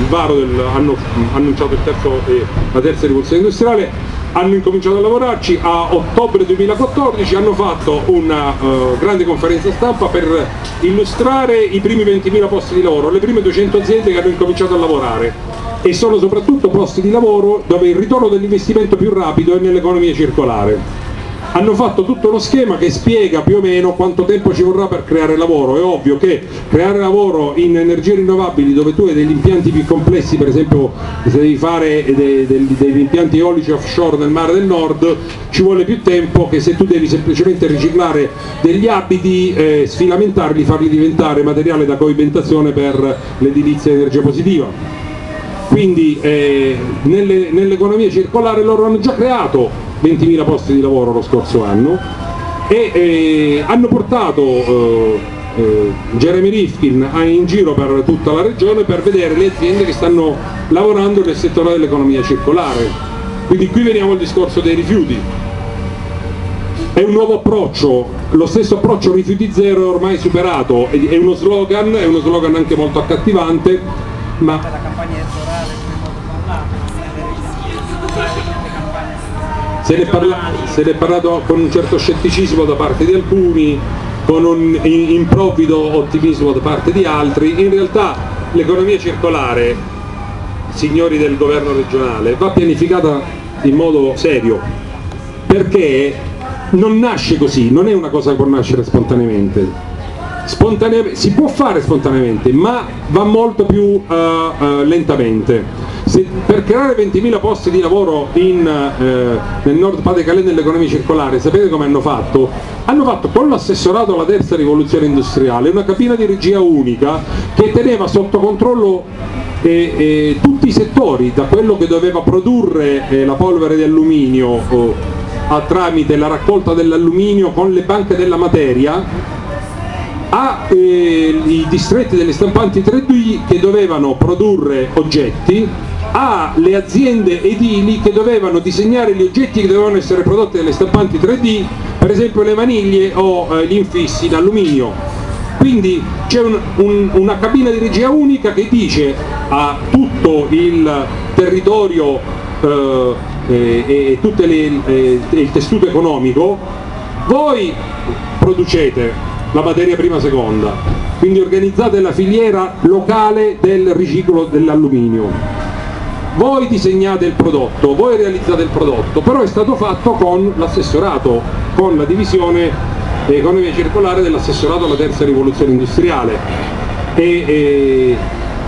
il del, hanno annunciato terzo, eh, la terza rivoluzione industriale, hanno incominciato a lavorarci, a ottobre 2014 hanno fatto una uh, grande conferenza stampa per illustrare i primi 20.000 posti di lavoro, le prime 200 aziende che hanno incominciato a lavorare e sono soprattutto posti di lavoro dove il ritorno dell'investimento più rapido è nell'economia circolare. Hanno fatto tutto uno schema che spiega più o meno quanto tempo ci vorrà per creare lavoro, è ovvio che creare lavoro in energie rinnovabili dove tu hai degli impianti più complessi, per esempio se devi fare dei, dei, degli impianti eolici offshore nel mare del nord, ci vuole più tempo che se tu devi semplicemente riciclare degli abiti, eh, sfilamentarli, farli diventare materiale da coibentazione per l'edilizia energia positiva quindi eh, nell'economia nell circolare loro hanno già creato 20.000 posti di lavoro lo scorso anno e eh, hanno portato eh, eh Jeremy Rifkin in giro per tutta la regione per vedere le aziende che stanno lavorando nel settore dell'economia circolare. Quindi qui veniamo al discorso dei rifiuti. È un nuovo approccio, lo stesso approccio rifiuti zero è ormai superato, è uno slogan, è uno slogan anche molto accattivante, ma se ne, parla, se ne è parlato con un certo scetticismo da parte di alcuni, con un improvvido ottimismo da parte di altri, in realtà l'economia circolare, signori del governo regionale, va pianificata in modo serio, perché non nasce così, non è una cosa che può nascere spontaneamente. Spontaneamente, si può fare spontaneamente, ma va molto più uh, uh, lentamente se, per creare 20.000 posti di lavoro in, eh, nel nord Pas-de-Calais nell'economia circolare, sapete come hanno fatto? Hanno fatto con l'assessorato alla terza rivoluzione industriale una cabina di regia unica che teneva sotto controllo eh, eh, tutti i settori, da quello che doveva produrre eh, la polvere di alluminio a, tramite la raccolta dell'alluminio con le banche della materia a eh, distretti delle stampanti 3D che dovevano produrre oggetti alle aziende edili che dovevano disegnare gli oggetti che dovevano essere prodotti dalle stampanti 3D, per esempio le maniglie o eh, gli infissi in alluminio. Quindi c'è un, un, una cabina di regia unica che dice a tutto il territorio eh, e, e tutto eh, il tessuto economico, voi producete la materia prima seconda, quindi organizzate la filiera locale del riciclo dell'alluminio voi disegnate il prodotto, voi realizzate il prodotto, però è stato fatto con l'assessorato, con la divisione economia circolare dell'assessorato alla terza rivoluzione industriale. E, e,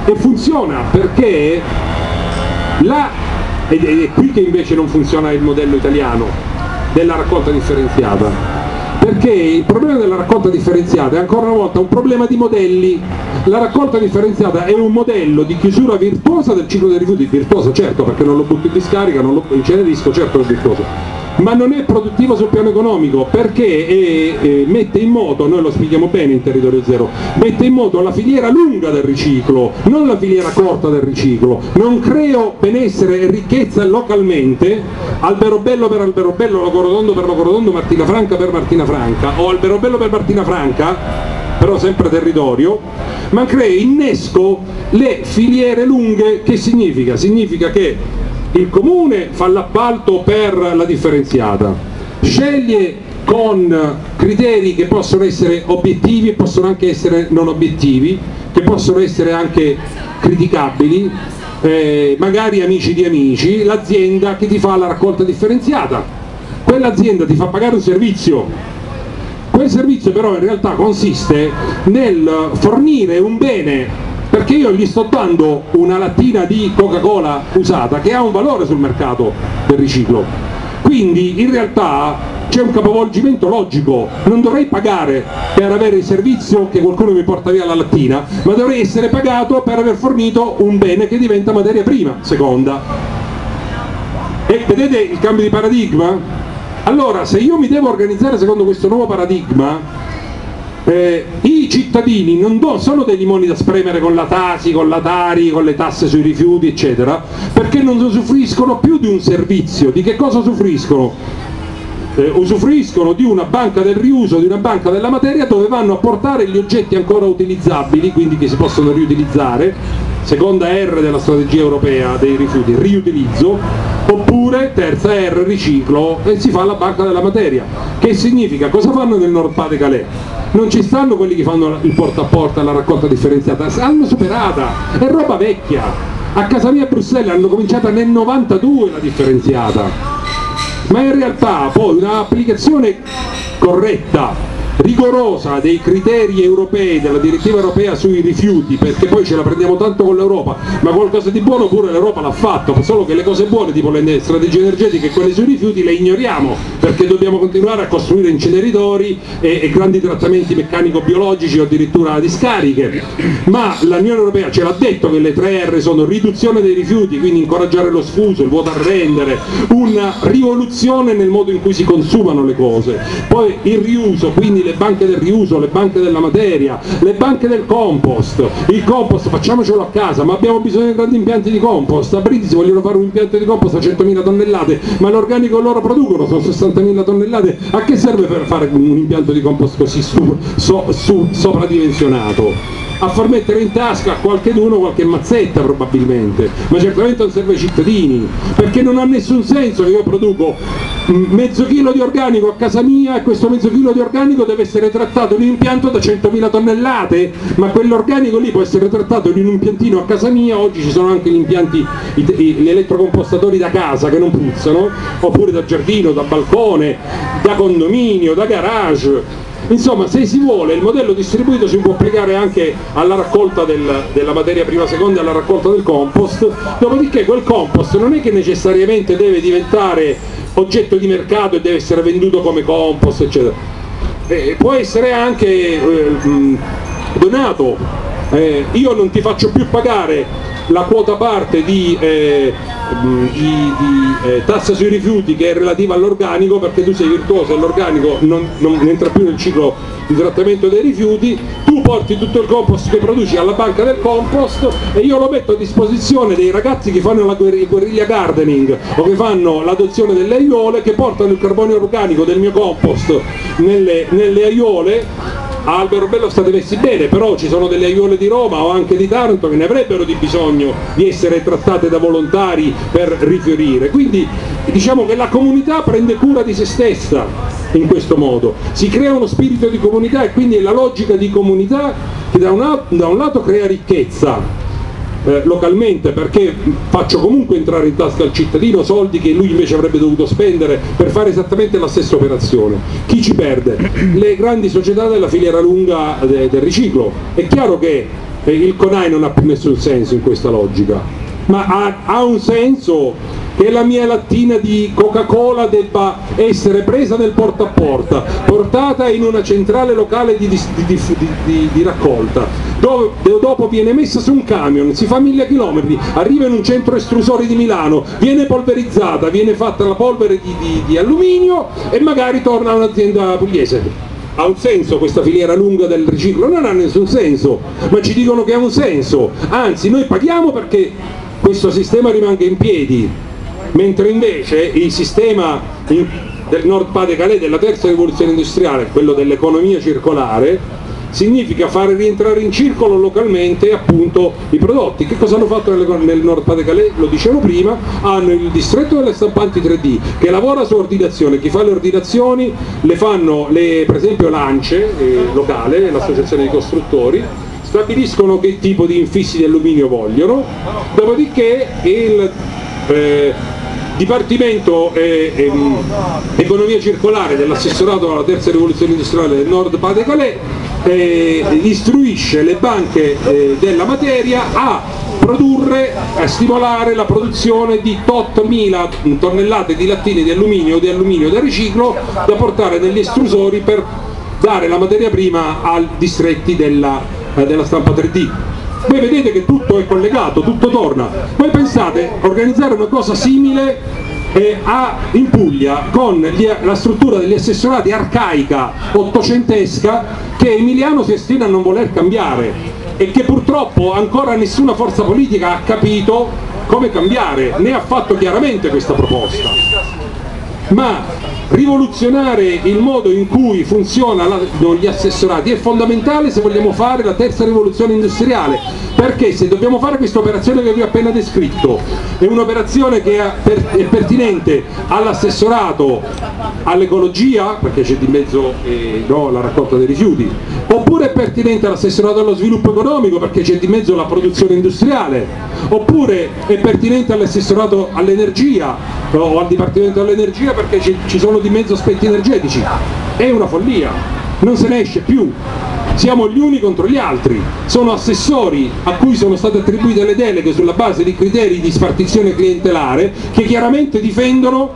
e funziona perché la, ed è qui che invece non funziona il modello italiano della raccolta differenziata. Perché il problema della raccolta differenziata è ancora una volta un problema di modelli la raccolta differenziata è un modello di chiusura virtuosa del ciclo dei rifiuti. Virtuoso certo perché non lo butto in discarica, non lo incenerisco, certo è virtuoso. Ma non è produttivo sul piano economico perché è, è, mette in moto, noi lo spieghiamo bene in territorio zero, mette in moto la filiera lunga del riciclo, non la filiera corta del riciclo, non creo benessere e ricchezza localmente, albero bello per albero bello, logorodondo per logorodondo, Martina Franca per Martina Franca, o albero bello per Martina Franca, però sempre territorio, ma creo, innesco le filiere lunghe, che significa? Significa che il comune fa l'appalto per la differenziata, sceglie con criteri che possono essere obiettivi e possono anche essere non obiettivi, che possono essere anche criticabili, eh, magari amici di amici, l'azienda che ti fa la raccolta differenziata, quell'azienda ti fa pagare un servizio, quel servizio però in realtà consiste nel fornire un bene perché io gli sto dando una lattina di Coca-Cola usata che ha un valore sul mercato del riciclo. Quindi in realtà c'è un capovolgimento logico, non dovrei pagare per avere il servizio che qualcuno mi porta via la lattina, ma dovrei essere pagato per aver fornito un bene che diventa materia prima, seconda. E vedete il cambio di paradigma? Allora, se io mi devo organizzare secondo questo nuovo paradigma, eh, i cittadini non sono dei limoni da spremere con la Tasi, con la Tari, con le tasse sui rifiuti, eccetera, perché non usufruiscono più di un servizio. Di che cosa usufruiscono? eh, usufruiscono di una banca del riuso, di una banca della materia dove vanno a portare gli oggetti ancora utilizzabili, quindi che si possono riutilizzare, seconda R della strategia europea dei rifiuti, riutilizzo, oppure terza R, riciclo, e si fa la banca della materia. Che significa? Cosa fanno nel Nord Pas de Calais? Non ci stanno quelli che fanno il porta a porta, la raccolta differenziata, l'hanno superata, è roba vecchia. A casa mia a Bruxelles hanno cominciata nel 92 la differenziata ma in realtà poi un'applicazione corretta rigorosa dei criteri europei, della direttiva europea sui rifiuti, perché poi ce la prendiamo tanto con l'Europa, ma qualcosa di buono pure l'Europa l'ha fatto, solo che le cose buone, tipo le strategie energetiche e quelle sui rifiuti, le ignoriamo, perché dobbiamo continuare a costruire inceneritori e, e grandi trattamenti meccanico-biologici o addirittura discariche. Ma l'Unione Europea ce l'ha detto che le tre R sono riduzione dei rifiuti, quindi incoraggiare lo sfuso, il vuoto a rendere, una rivoluzione nel modo in cui si consumano le cose, poi il riuso, quindi le le banche del riuso, le banche della materia, le banche del compost, il compost facciamocelo a casa, ma abbiamo bisogno di grandi impianti di compost, a Brindisi vogliono fare un impianto di compost a 100.000 tonnellate, ma l'organico loro producono sono 60.000 tonnellate, a che serve per fare un impianto di compost così su, so, su, sopradimensionato? A far mettere in tasca a qualcheduno qualche mazzetta probabilmente, ma certamente non serve ai cittadini, perché non ha nessun senso che io produco mezzo chilo di organico a casa mia e questo mezzo chilo di organico deve essere trattato in un impianto da 100.000 tonnellate, ma quell'organico lì può essere trattato in un impiantino a casa mia, oggi ci sono anche gli impianti, gli elettrocompostatori da casa che non puzzano, oppure da giardino, da balcone, da condominio, da garage, Insomma, se si vuole, il modello distribuito si può applicare anche alla raccolta del, della materia prima seconda e alla raccolta del compost, dopodiché quel compost non è che necessariamente deve diventare oggetto di mercato e deve essere venduto come compost, eccetera. Eh, può essere anche eh, donato, eh, io non ti faccio più pagare la quota parte di, eh, di, di eh, tassa sui rifiuti che è relativa all'organico perché tu sei virtuoso e l'organico non, non, entra più nel ciclo di trattamento dei rifiuti, tu porti tutto il compost che produci alla banca del compost e io lo metto a disposizione dei ragazzi che fanno la guerriglia gardening o che fanno l'adozione delle aiuole che portano il carbonio organico del mio compost nelle, nelle aiuole Albero Bello state messi bene, però ci sono delle aiuole di Roma o anche di Taranto che ne avrebbero di bisogno di essere trattate da volontari per rifiorire. Quindi diciamo che la comunità prende cura di se stessa in questo modo, si crea uno spirito di comunità e quindi è la logica di comunità che da un, da un lato crea ricchezza eh, localmente perché faccio comunque entrare in tasca al cittadino soldi che lui invece avrebbe dovuto spendere per fare esattamente la stessa operazione. Chi ci perde? Le grandi società della filiera lunga de del riciclo. È chiaro che eh, il CONAI non ha più nessun senso in questa logica, ma ha, ha un senso che la mia lattina di Coca-Cola debba essere presa nel porta a porta, portata in una centrale locale di, di, di, di raccolta, dove dopo viene messa su un camion, si fa mille chilometri, arriva in un centro estrusori di Milano, viene polverizzata, viene fatta la polvere di, alluminio e magari torna a un'azienda pugliese. Ha un senso questa filiera lunga del riciclo? Non ha nessun senso, ma ci dicono che ha un senso, anzi noi paghiamo perché questo sistema rimanga in piedi, mentre invece il sistema del Nord Pas-de-Calais della terza rivoluzione industriale, quello dell'economia circolare, significa fare rientrare in circolo localmente appunto i prodotti. Che cosa hanno fatto nel Nord Pas-de-Calais? Lo dicevo prima, hanno il distretto delle stampanti 3D che lavora su ordinazione, chi fa le ordinazioni le fanno le, per esempio l'ANCE eh, locale, l'associazione di costruttori, stabiliscono che tipo di infissi di alluminio vogliono, dopodiché il, eh, Dipartimento eh, ehm, Economia Circolare dell'assessorato alla terza rivoluzione industriale del Nord Pas-de-Calais eh, istruisce le banche eh, della materia a produrre, a stimolare la produzione di tot mila tonnellate di lattine di alluminio o di alluminio da riciclo da portare negli estrusori per dare la materia prima ai distretti della, della stampa 3D. Voi vedete che tutto è collegato, tutto torna. Voi pensate organizzare una cosa simile eh, a, in Puglia con gli, la struttura degli assessorati arcaica, ottocentesca, che Emiliano si ostina a non voler cambiare e che purtroppo ancora nessuna forza politica ha capito come cambiare, né ha fatto chiaramente questa proposta. Ma rivoluzionare il modo in cui funzionano gli assessorati. È fondamentale se vogliamo fare la terza rivoluzione industriale perché se dobbiamo fare questa operazione che vi ho appena descritto è un'operazione che è pertinente all'assessorato all'ecologia perché c'è di mezzo eh, no, la raccolta dei rifiuti oppure è pertinente all'assessorato allo sviluppo economico perché c'è di mezzo la produzione industriale. Oppure è pertinente all'assessorato all'energia o al dipartimento dell'energia perché ci sono di mezzo aspetti energetici. È una follia non se ne esce più. Siamo gli uni contro gli altri, sono assessori a cui sono state attribuite le deleghe sulla base di criteri di spartizione clientelare che chiaramente difendono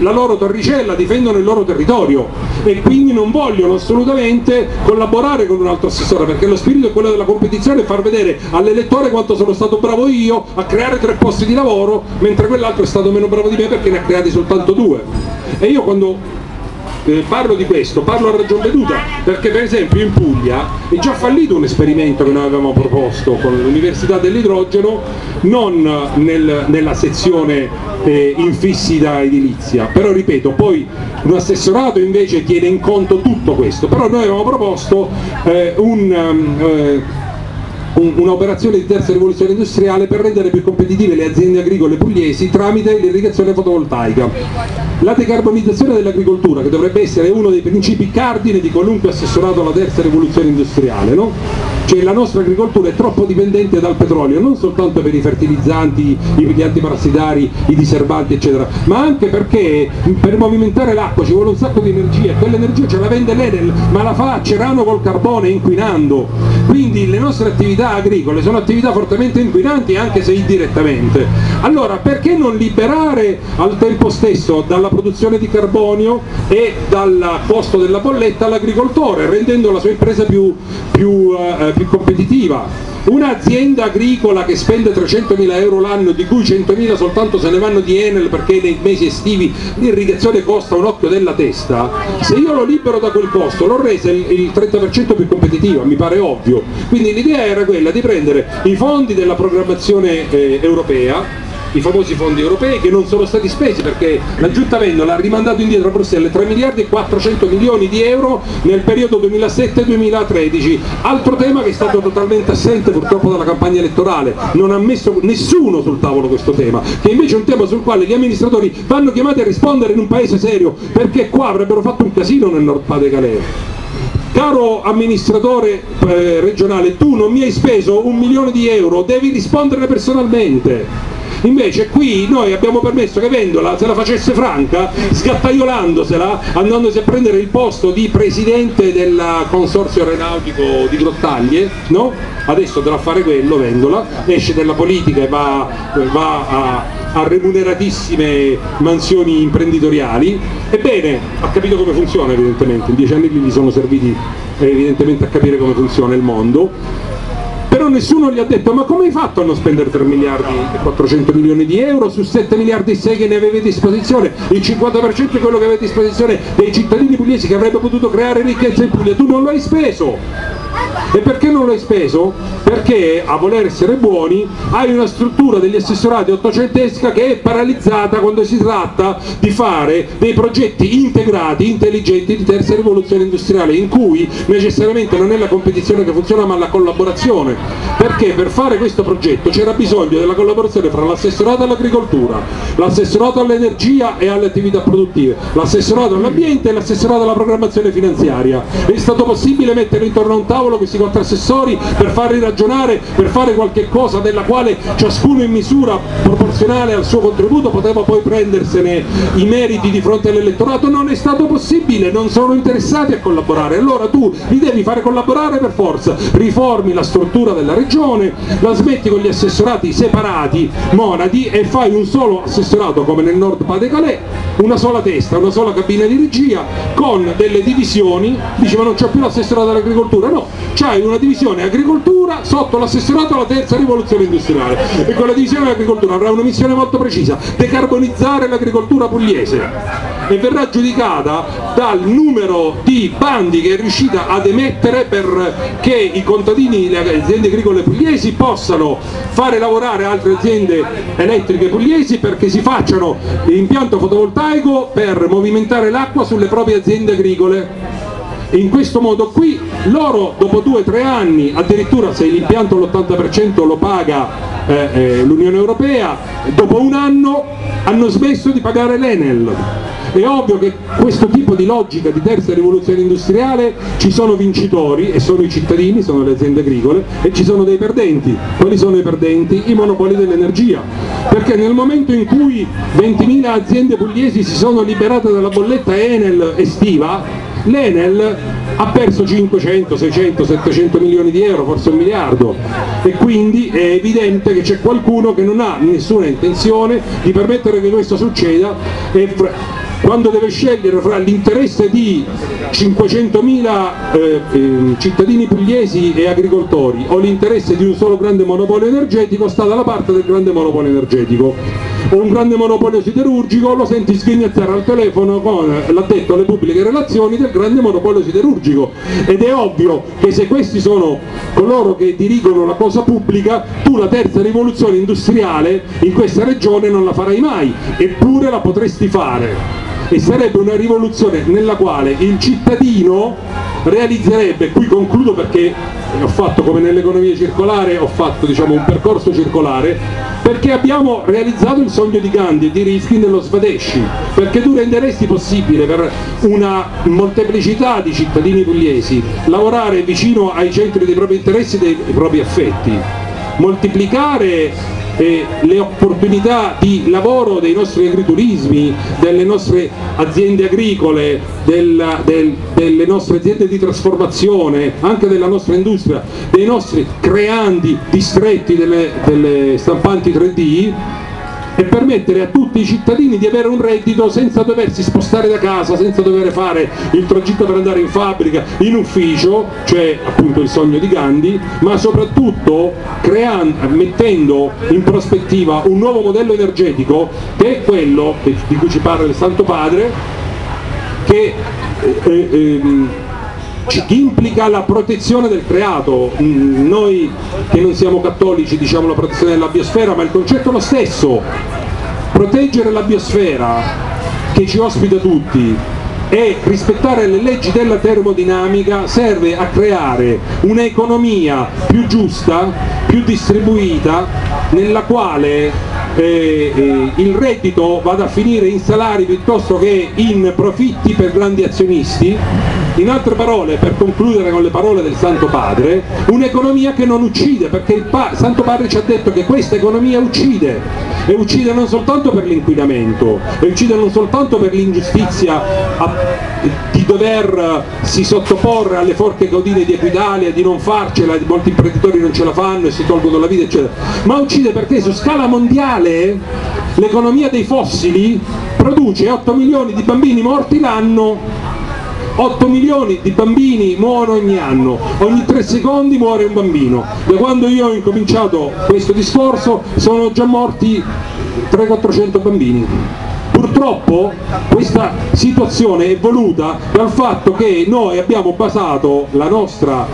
la loro torricella, difendono il loro territorio. E quindi non vogliono assolutamente collaborare con un altro assessore perché lo spirito è quello della competizione e far vedere all'elettore quanto sono stato bravo io a creare tre posti di lavoro mentre quell'altro è stato meno bravo di me perché ne ha creati soltanto due. E io quando eh, parlo di questo, parlo a ragion veduta, perché per esempio in Puglia è già fallito un esperimento che noi avevamo proposto con l'Università dell'Idrogeno, non nel, nella sezione eh, infissi da edilizia, però ripeto, poi un assessorato invece tiene in conto tutto questo, però noi avevamo proposto eh, un... Um, un'operazione di terza rivoluzione industriale per rendere più competitive le aziende agricole pugliesi tramite l'irrigazione fotovoltaica. La decarbonizzazione dell'agricoltura, che dovrebbe essere uno dei principi cardine di qualunque assessorato alla terza rivoluzione industriale, no? Cioè la nostra agricoltura è troppo dipendente dal petrolio, non soltanto per i fertilizzanti, i piglianti parassitari, i diserbanti eccetera, ma anche perché per movimentare l'acqua ci vuole un sacco di energia, quell'energia ce la vende l'Enel, ma la fa a Cerano col carbone inquinando, quindi le nostre attività agricole sono attività fortemente inquinanti anche se indirettamente. Allora perché non liberare al tempo stesso dalla produzione di carbonio e dal costo della bolletta l'agricoltore, rendendo la sua impresa più, più eh, più competitiva. Un'azienda agricola che spende 300.000 euro l'anno, di cui 100.000 soltanto se ne vanno di Enel perché nei mesi estivi l'irrigazione costa un occhio della testa, se io lo libero da quel costo l'ho resa il 30% più competitiva, mi pare ovvio. Quindi l'idea era quella di prendere i fondi della programmazione eh, europea i famosi fondi europei che non sono stati spesi perché la Giunta Vendola ha rimandato indietro a Bruxelles 3 miliardi e 400 milioni di euro nel periodo 2007-2013 altro tema che è stato totalmente assente purtroppo dalla campagna elettorale. Non ha messo nessuno sul tavolo questo tema che invece è un tema sul quale gli amministratori vanno chiamati a rispondere in un paese serio perché qua avrebbero fatto un casino nel Nord Calais caro amministratore eh, regionale tu non mi hai speso un milione di euro devi rispondere personalmente invece qui noi abbiamo permesso che Vendola se la facesse franca sgattaiolandosela andandosi a prendere il posto di presidente del consorzio aeronautico di Grottaglie no? adesso dovrà fare quello Vendola esce dalla politica e va, va a, a remuneratissime mansioni imprenditoriali. Ebbene ha capito come funziona evidentemente. In dieci anni gli sono serviti evidentemente a capire come funziona il mondo però nessuno gli ha detto ma come hai fatto a non spendere 3 miliardi e 400 milioni di euro su 7 miliardi e 6 che ne avevi a disposizione? Il 50% è quello che avete a disposizione dei cittadini pugliesi che avrebbe potuto creare ricchezza in Puglia. Tu non lo hai speso. E perché non l'hai speso? Perché a voler essere buoni hai una struttura degli assessorati ottocentesca che è paralizzata quando si tratta di fare dei progetti integrati, intelligenti di terza rivoluzione industriale in cui necessariamente non è la competizione che funziona ma la collaborazione perché per fare questo progetto c'era bisogno della collaborazione fra l'assessorato all'agricoltura, l'assessorato all'energia e alle attività produttive, l'assessorato all'ambiente e l'assessorato alla programmazione finanziaria. È stato possibile mettere intorno a un tavolo questi tre assessori per farli ragionare, per fare qualche cosa della quale ciascuno in misura proporzionale al suo contributo poteva poi prendersene i meriti di fronte all'elettorato, non è stato possibile, non sono interessati a collaborare, allora tu li devi fare collaborare per forza, riformi la struttura della regione, la smetti con gli assessorati separati, monadi e fai un solo assessorato come nel nord Pas-de-Calais, una sola testa, una sola cabina di regia con delle divisioni, dice ma non c'è più l'assessorato all'agricoltura, no, c'hai una divisione agricoltura sotto l'assessorato alla terza rivoluzione industriale. E quella divisione dell'agricoltura avrà una missione molto precisa, decarbonizzare l'agricoltura pugliese e verrà giudicata dal numero di bandi che è riuscita ad emettere perché i contadini, le aziende agricole pugliesi possano fare lavorare altre aziende elettriche pugliesi perché si facciano l'impianto fotovoltaico per movimentare l'acqua sulle proprie aziende agricole. In questo modo qui loro dopo due o tre anni addirittura se l'impianto l'80% lo paga eh, eh, l'Unione Europea dopo un anno hanno smesso di pagare l'Enel è ovvio che questo tipo di logica di terza rivoluzione industriale ci sono vincitori e sono i cittadini, sono le aziende agricole e ci sono dei perdenti. Quali sono i perdenti? I monopoli dell'energia. Perché nel momento in cui 20.000 aziende pugliesi si sono liberate dalla bolletta Enel estiva, l'Enel ha perso 500, 600, 700 milioni di euro, forse un miliardo. E quindi è evidente che c'è qualcuno che non ha nessuna intenzione di permettere che questo succeda e quando deve scegliere fra l'interesse di 500.000 eh, eh, cittadini pugliesi e agricoltori o l'interesse di un solo grande monopolio energetico sta dalla parte del grande monopolio energetico. O un grande monopolio siderurgico lo senti sghignazzare al telefono con l'addetto alle pubbliche relazioni del grande monopolio siderurgico. Ed è ovvio che se questi sono coloro che dirigono la cosa pubblica tu la terza rivoluzione industriale in questa regione non la farai mai eppure la potresti fare e sarebbe una rivoluzione nella quale il cittadino realizzerebbe, qui concludo perché ho fatto come nell'economia circolare, ho fatto diciamo, un percorso circolare, perché abbiamo realizzato il sogno di Gandhi e di Riskin nello Svadesci, perché tu renderesti possibile per una molteplicità di cittadini pugliesi lavorare vicino ai centri dei propri interessi e dei propri affetti, moltiplicare eh, le opportunità di lavoro dei nostri agriturismi, delle nostre aziende agricole, della, del, delle nostre aziende di trasformazione, anche della nostra industria, dei nostri creandi distretti delle, delle stampanti 3D e permettere a tutti i cittadini di avere un reddito senza doversi spostare da casa, senza dover fare il tragitto per andare in fabbrica, in ufficio, cioè appunto il sogno di Gandhi, ma soprattutto creando, mettendo in prospettiva un nuovo modello energetico che è quello di cui ci parla il Santo Padre, che eh, eh, implica la protezione del creato, mm, noi che non siamo cattolici diciamo la protezione della biosfera, ma il concetto è lo stesso, proteggere la biosfera che ci ospita tutti e rispettare le leggi della termodinamica serve a creare un'economia più giusta, più distribuita, nella quale eh, eh, il reddito vada a finire in salari piuttosto che in profitti per grandi azionisti in altre parole, per concludere con le parole del Santo Padre, un'economia che non uccide, perché il pa Santo Padre ci ha detto che questa economia uccide, e uccide non soltanto per l'inquinamento, e uccide non soltanto per l'ingiustizia di doversi sottoporre alle forche caudine di Equitalia, di non farcela, molti imprenditori non ce la fanno e si tolgono la vita, eccetera, ma uccide perché su scala mondiale l'economia dei fossili produce 8 milioni di bambini morti l'anno 8 milioni di bambini muoiono ogni anno, ogni 3 secondi muore un bambino. Da quando io ho incominciato questo discorso sono già morti 300-400 bambini. Purtroppo questa situazione è voluta dal fatto che noi abbiamo basato la nostra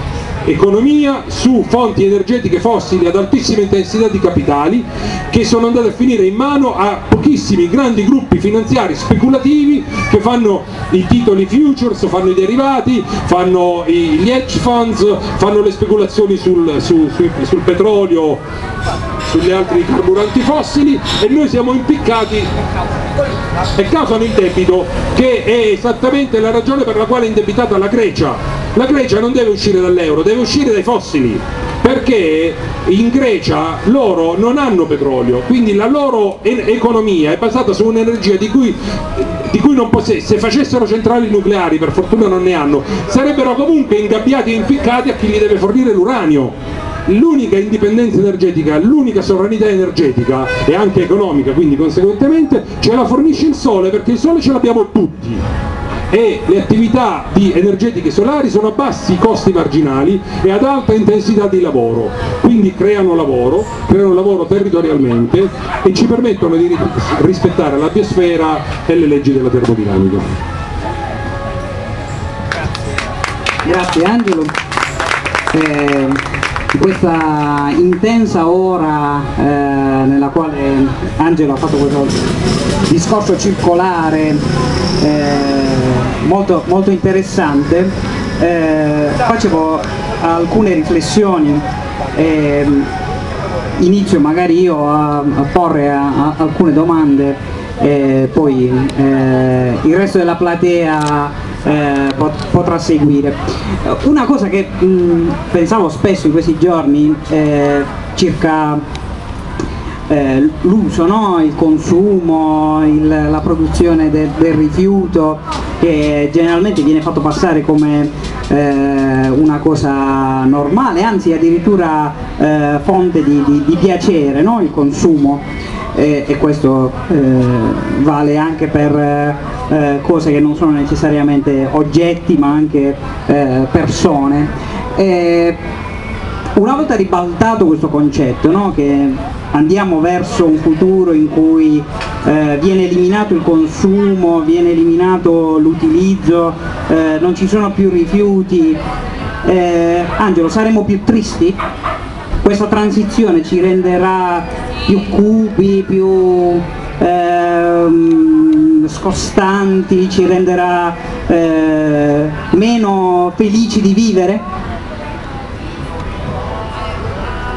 economia su fonti energetiche fossili ad altissima intensità di capitali che sono andate a finire in mano a pochissimi grandi gruppi finanziari speculativi che fanno i titoli futures, fanno i derivati, fanno gli hedge funds, fanno le speculazioni sul, su, su, sul petrolio, sugli altri carburanti fossili e noi siamo impiccati e causano il debito che è esattamente la ragione per la quale è indebitata la Grecia La Grecia non deve uscire dall'euro, deve uscire dai fossili, perché in Grecia loro non hanno petrolio, quindi la loro economia è basata su un'energia di cui di cui se facessero centrali nucleari, per fortuna non ne hanno, sarebbero comunque ingabbiati e impiccati a chi gli deve fornire l'uranio. L'unica indipendenza energetica, l'unica sovranità energetica e anche economica, quindi conseguentemente ce la fornisce il sole perché il sole ce l'abbiamo tutti e le attività energetiche solari sono a bassi costi marginali e ad alta intensità di lavoro, quindi creano lavoro, creano lavoro territorialmente e ci permettono di rispettare la biosfera e le leggi della termodinamica. Grazie Angelo. Eh, questa intensa ora eh, nella quale Angelo ha fatto questo discorso circolare eh, molto, molto interessante, eh, facevo alcune riflessioni, eh, inizio magari io a, a porre a, a alcune domande e poi eh, il resto della platea eh, pot potrà seguire. Una cosa che mh, pensavo spesso in questi giorni eh, circa eh, l'uso, no? il consumo, il, la produzione de, del rifiuto che generalmente viene fatto passare come eh, una cosa normale, anzi addirittura eh, fonte di, di, di piacere, no? il consumo e, e questo eh, vale anche per eh, cose che non sono necessariamente oggetti ma anche eh, persone. una volta ribaltato questo concetto, no? che andiamo verso un futuro in cui eh, viene eliminato il consumo, viene eliminato l'utilizzo, eh, non ci sono più rifiuti. Eh, Angelo, saremo più tristi? Questa transizione ci renderà più cupi, più ehm, scostanti, ci renderà eh, meno felici di vivere?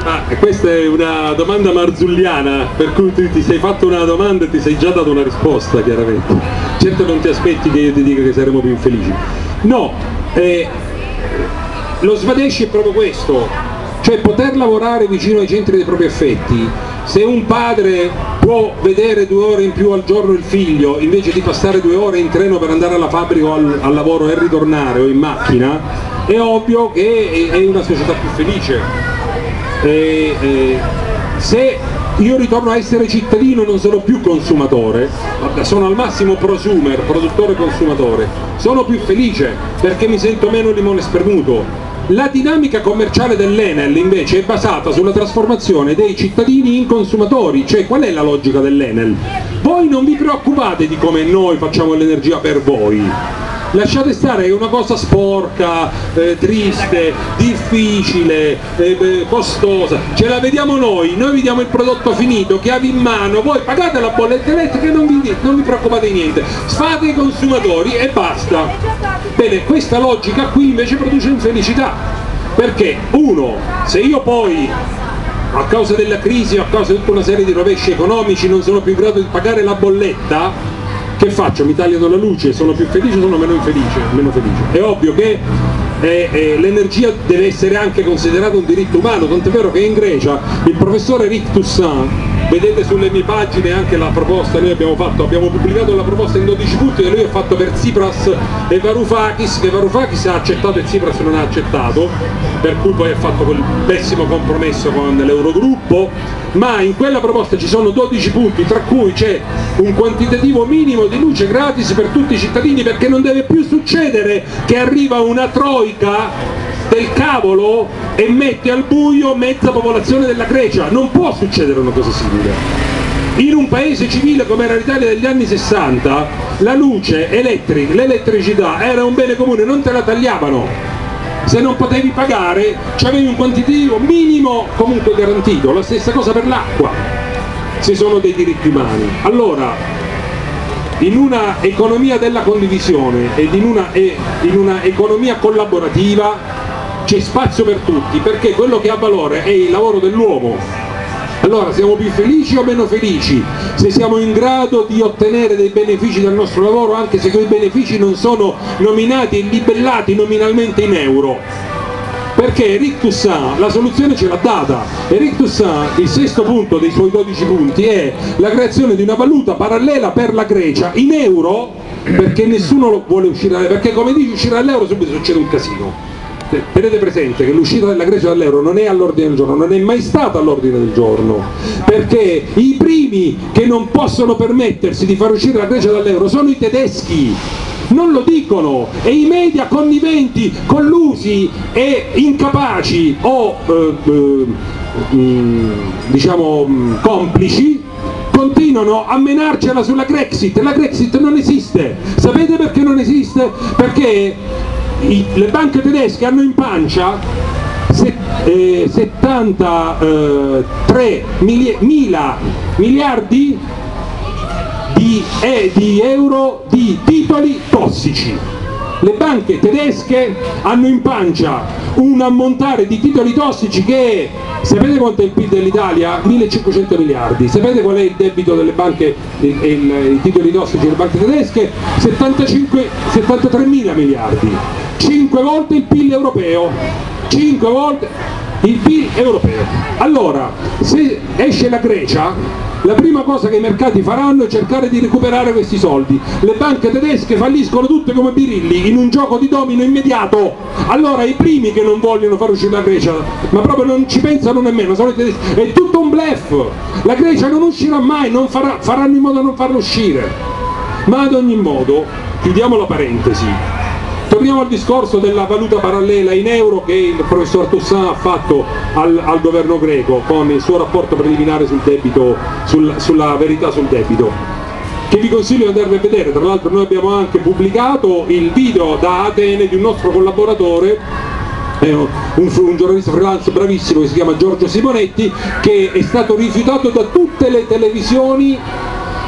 Ah, questa è una domanda marzulliana, per cui tu ti sei fatto una domanda e ti sei già dato una risposta, chiaramente. Certo non ti aspetti che io ti dica che saremo più infelici. No, eh, lo Svadeshi è proprio questo, cioè poter lavorare vicino ai centri dei propri affetti. Se un padre può vedere due ore in più al giorno il figlio, invece di passare due ore in treno per andare alla fabbrica o al, al lavoro e ritornare o in macchina, è ovvio che è, è una società più felice eh, eh, se io ritorno a essere cittadino non sono più consumatore, sono al massimo prosumer, produttore consumatore, sono più felice perché mi sento meno limone spermuto. La dinamica commerciale dell'Enel invece è basata sulla trasformazione dei cittadini in consumatori, cioè qual è la logica dell'Enel? Voi non vi preoccupate di come noi facciamo l'energia per voi, lasciate stare è una cosa sporca, eh, triste, difficile, eh, costosa, ce la vediamo noi, noi vi diamo il prodotto finito, chiavi in mano, voi pagate la bolletta elettrica e non vi, non vi preoccupate di niente, fate i consumatori e basta. Bene, questa logica qui invece produce infelicità, perché uno, se io poi a causa della crisi o a causa di tutta una serie di rovesci economici non sono più in grado di pagare la bolletta, che faccio? Mi tagliano la luce, sono più felice o sono meno felice? Meno felice. È ovvio che eh, eh, l'energia deve essere anche considerata un diritto umano, tant'è vero che in Grecia il professore Rick Toussaint vedete sulle mie pagine anche la proposta, noi abbiamo, fatto, abbiamo pubblicato la proposta in 12 punti che lui ha fatto per Tsipras e Varoufakis, che Varoufakis ha accettato e Tsipras non ha accettato, per cui poi ha fatto quel pessimo compromesso con l'Eurogruppo, ma in quella proposta ci sono 12 punti, tra cui c'è un quantitativo minimo di luce gratis per tutti i cittadini perché non deve più succedere che arriva una troica del cavolo e mette al buio mezza popolazione della Grecia. Non può succedere una cosa simile. In un paese civile come era l'Italia degli anni 60, la luce elettrica, l'elettricità era un bene comune, non te la tagliavano. Se non potevi pagare, avevi un quantitativo minimo comunque garantito. La stessa cosa per l'acqua, se sono dei diritti umani. Allora, in una economia della condivisione ed in una, in una economia collaborativa c'è spazio per tutti perché quello che ha valore è il lavoro dell'uomo Allora siamo più felici o meno felici se siamo in grado di ottenere dei benefici dal nostro lavoro anche se quei benefici non sono nominati e libellati nominalmente in euro? Perché Eric Toussaint la soluzione ce l'ha data. Eric Toussaint, il sesto punto dei suoi 12 punti, è la creazione di una valuta parallela per la Grecia in euro perché nessuno vuole uscire, perché come dice uscire dall'euro subito succede un casino tenete presente che l'uscita della Grecia dall'euro non è all'ordine del giorno, non è mai stata all'ordine del giorno, perché i primi che non possono permettersi di far uscire la Grecia dall'euro sono i tedeschi, non lo dicono. E i media conniventi, collusi e incapaci o eh, eh, mm, diciamo mm, complici continuano a menarcela sulla Grexit, la Grexit non esiste, sapete perché non esiste? Perché i, le banche tedesche hanno in pancia set, eh, 73 mili, mila miliardi di, eh, di euro di titoli tossici. Le banche tedesche hanno in pancia un ammontare di titoli tossici che è, sapete quanto è il PIL dell'Italia? 1500 miliardi, sapete qual è il debito delle banche, i titoli tossici delle banche tedesche? 75, 73 mila miliardi, 5 volte il PIL europeo, 5 volte il PIL europeo. Allora, se esce la Grecia, la prima cosa che i mercati faranno è cercare di recuperare questi soldi. Le banche tedesche falliscono tutte come birilli in un gioco di domino immediato. Allora i primi che non vogliono far uscire la Grecia, ma proprio non ci pensano nemmeno, sono i tedeschi. È tutto un blef. La Grecia non uscirà mai, non farà, faranno in modo di non farlo uscire. Ma ad ogni modo, chiudiamo la parentesi, Torniamo al discorso della valuta parallela in euro che il professor Toussaint ha fatto al, al governo greco con il suo rapporto preliminare sul debito, sul, sulla verità sul debito che vi consiglio di andarvi a vedere, tra l'altro noi abbiamo anche pubblicato il video da Atene di un nostro collaboratore un, un, giornalista freelance bravissimo che si chiama Giorgio Simonetti che è stato rifiutato da tutte le televisioni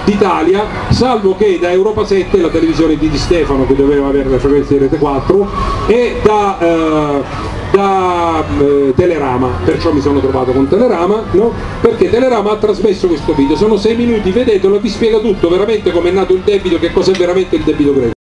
d'Italia, salvo che da Europa 7, la televisione di Di Stefano che doveva avere le frequenze di Rete 4, e da, eh, da eh, Telerama, perciò mi sono trovato con Telerama, no? perché Telerama ha trasmesso questo video, sono sei minuti, vedetelo, vi spiega tutto, veramente come è nato il debito, che cos'è veramente il debito greco.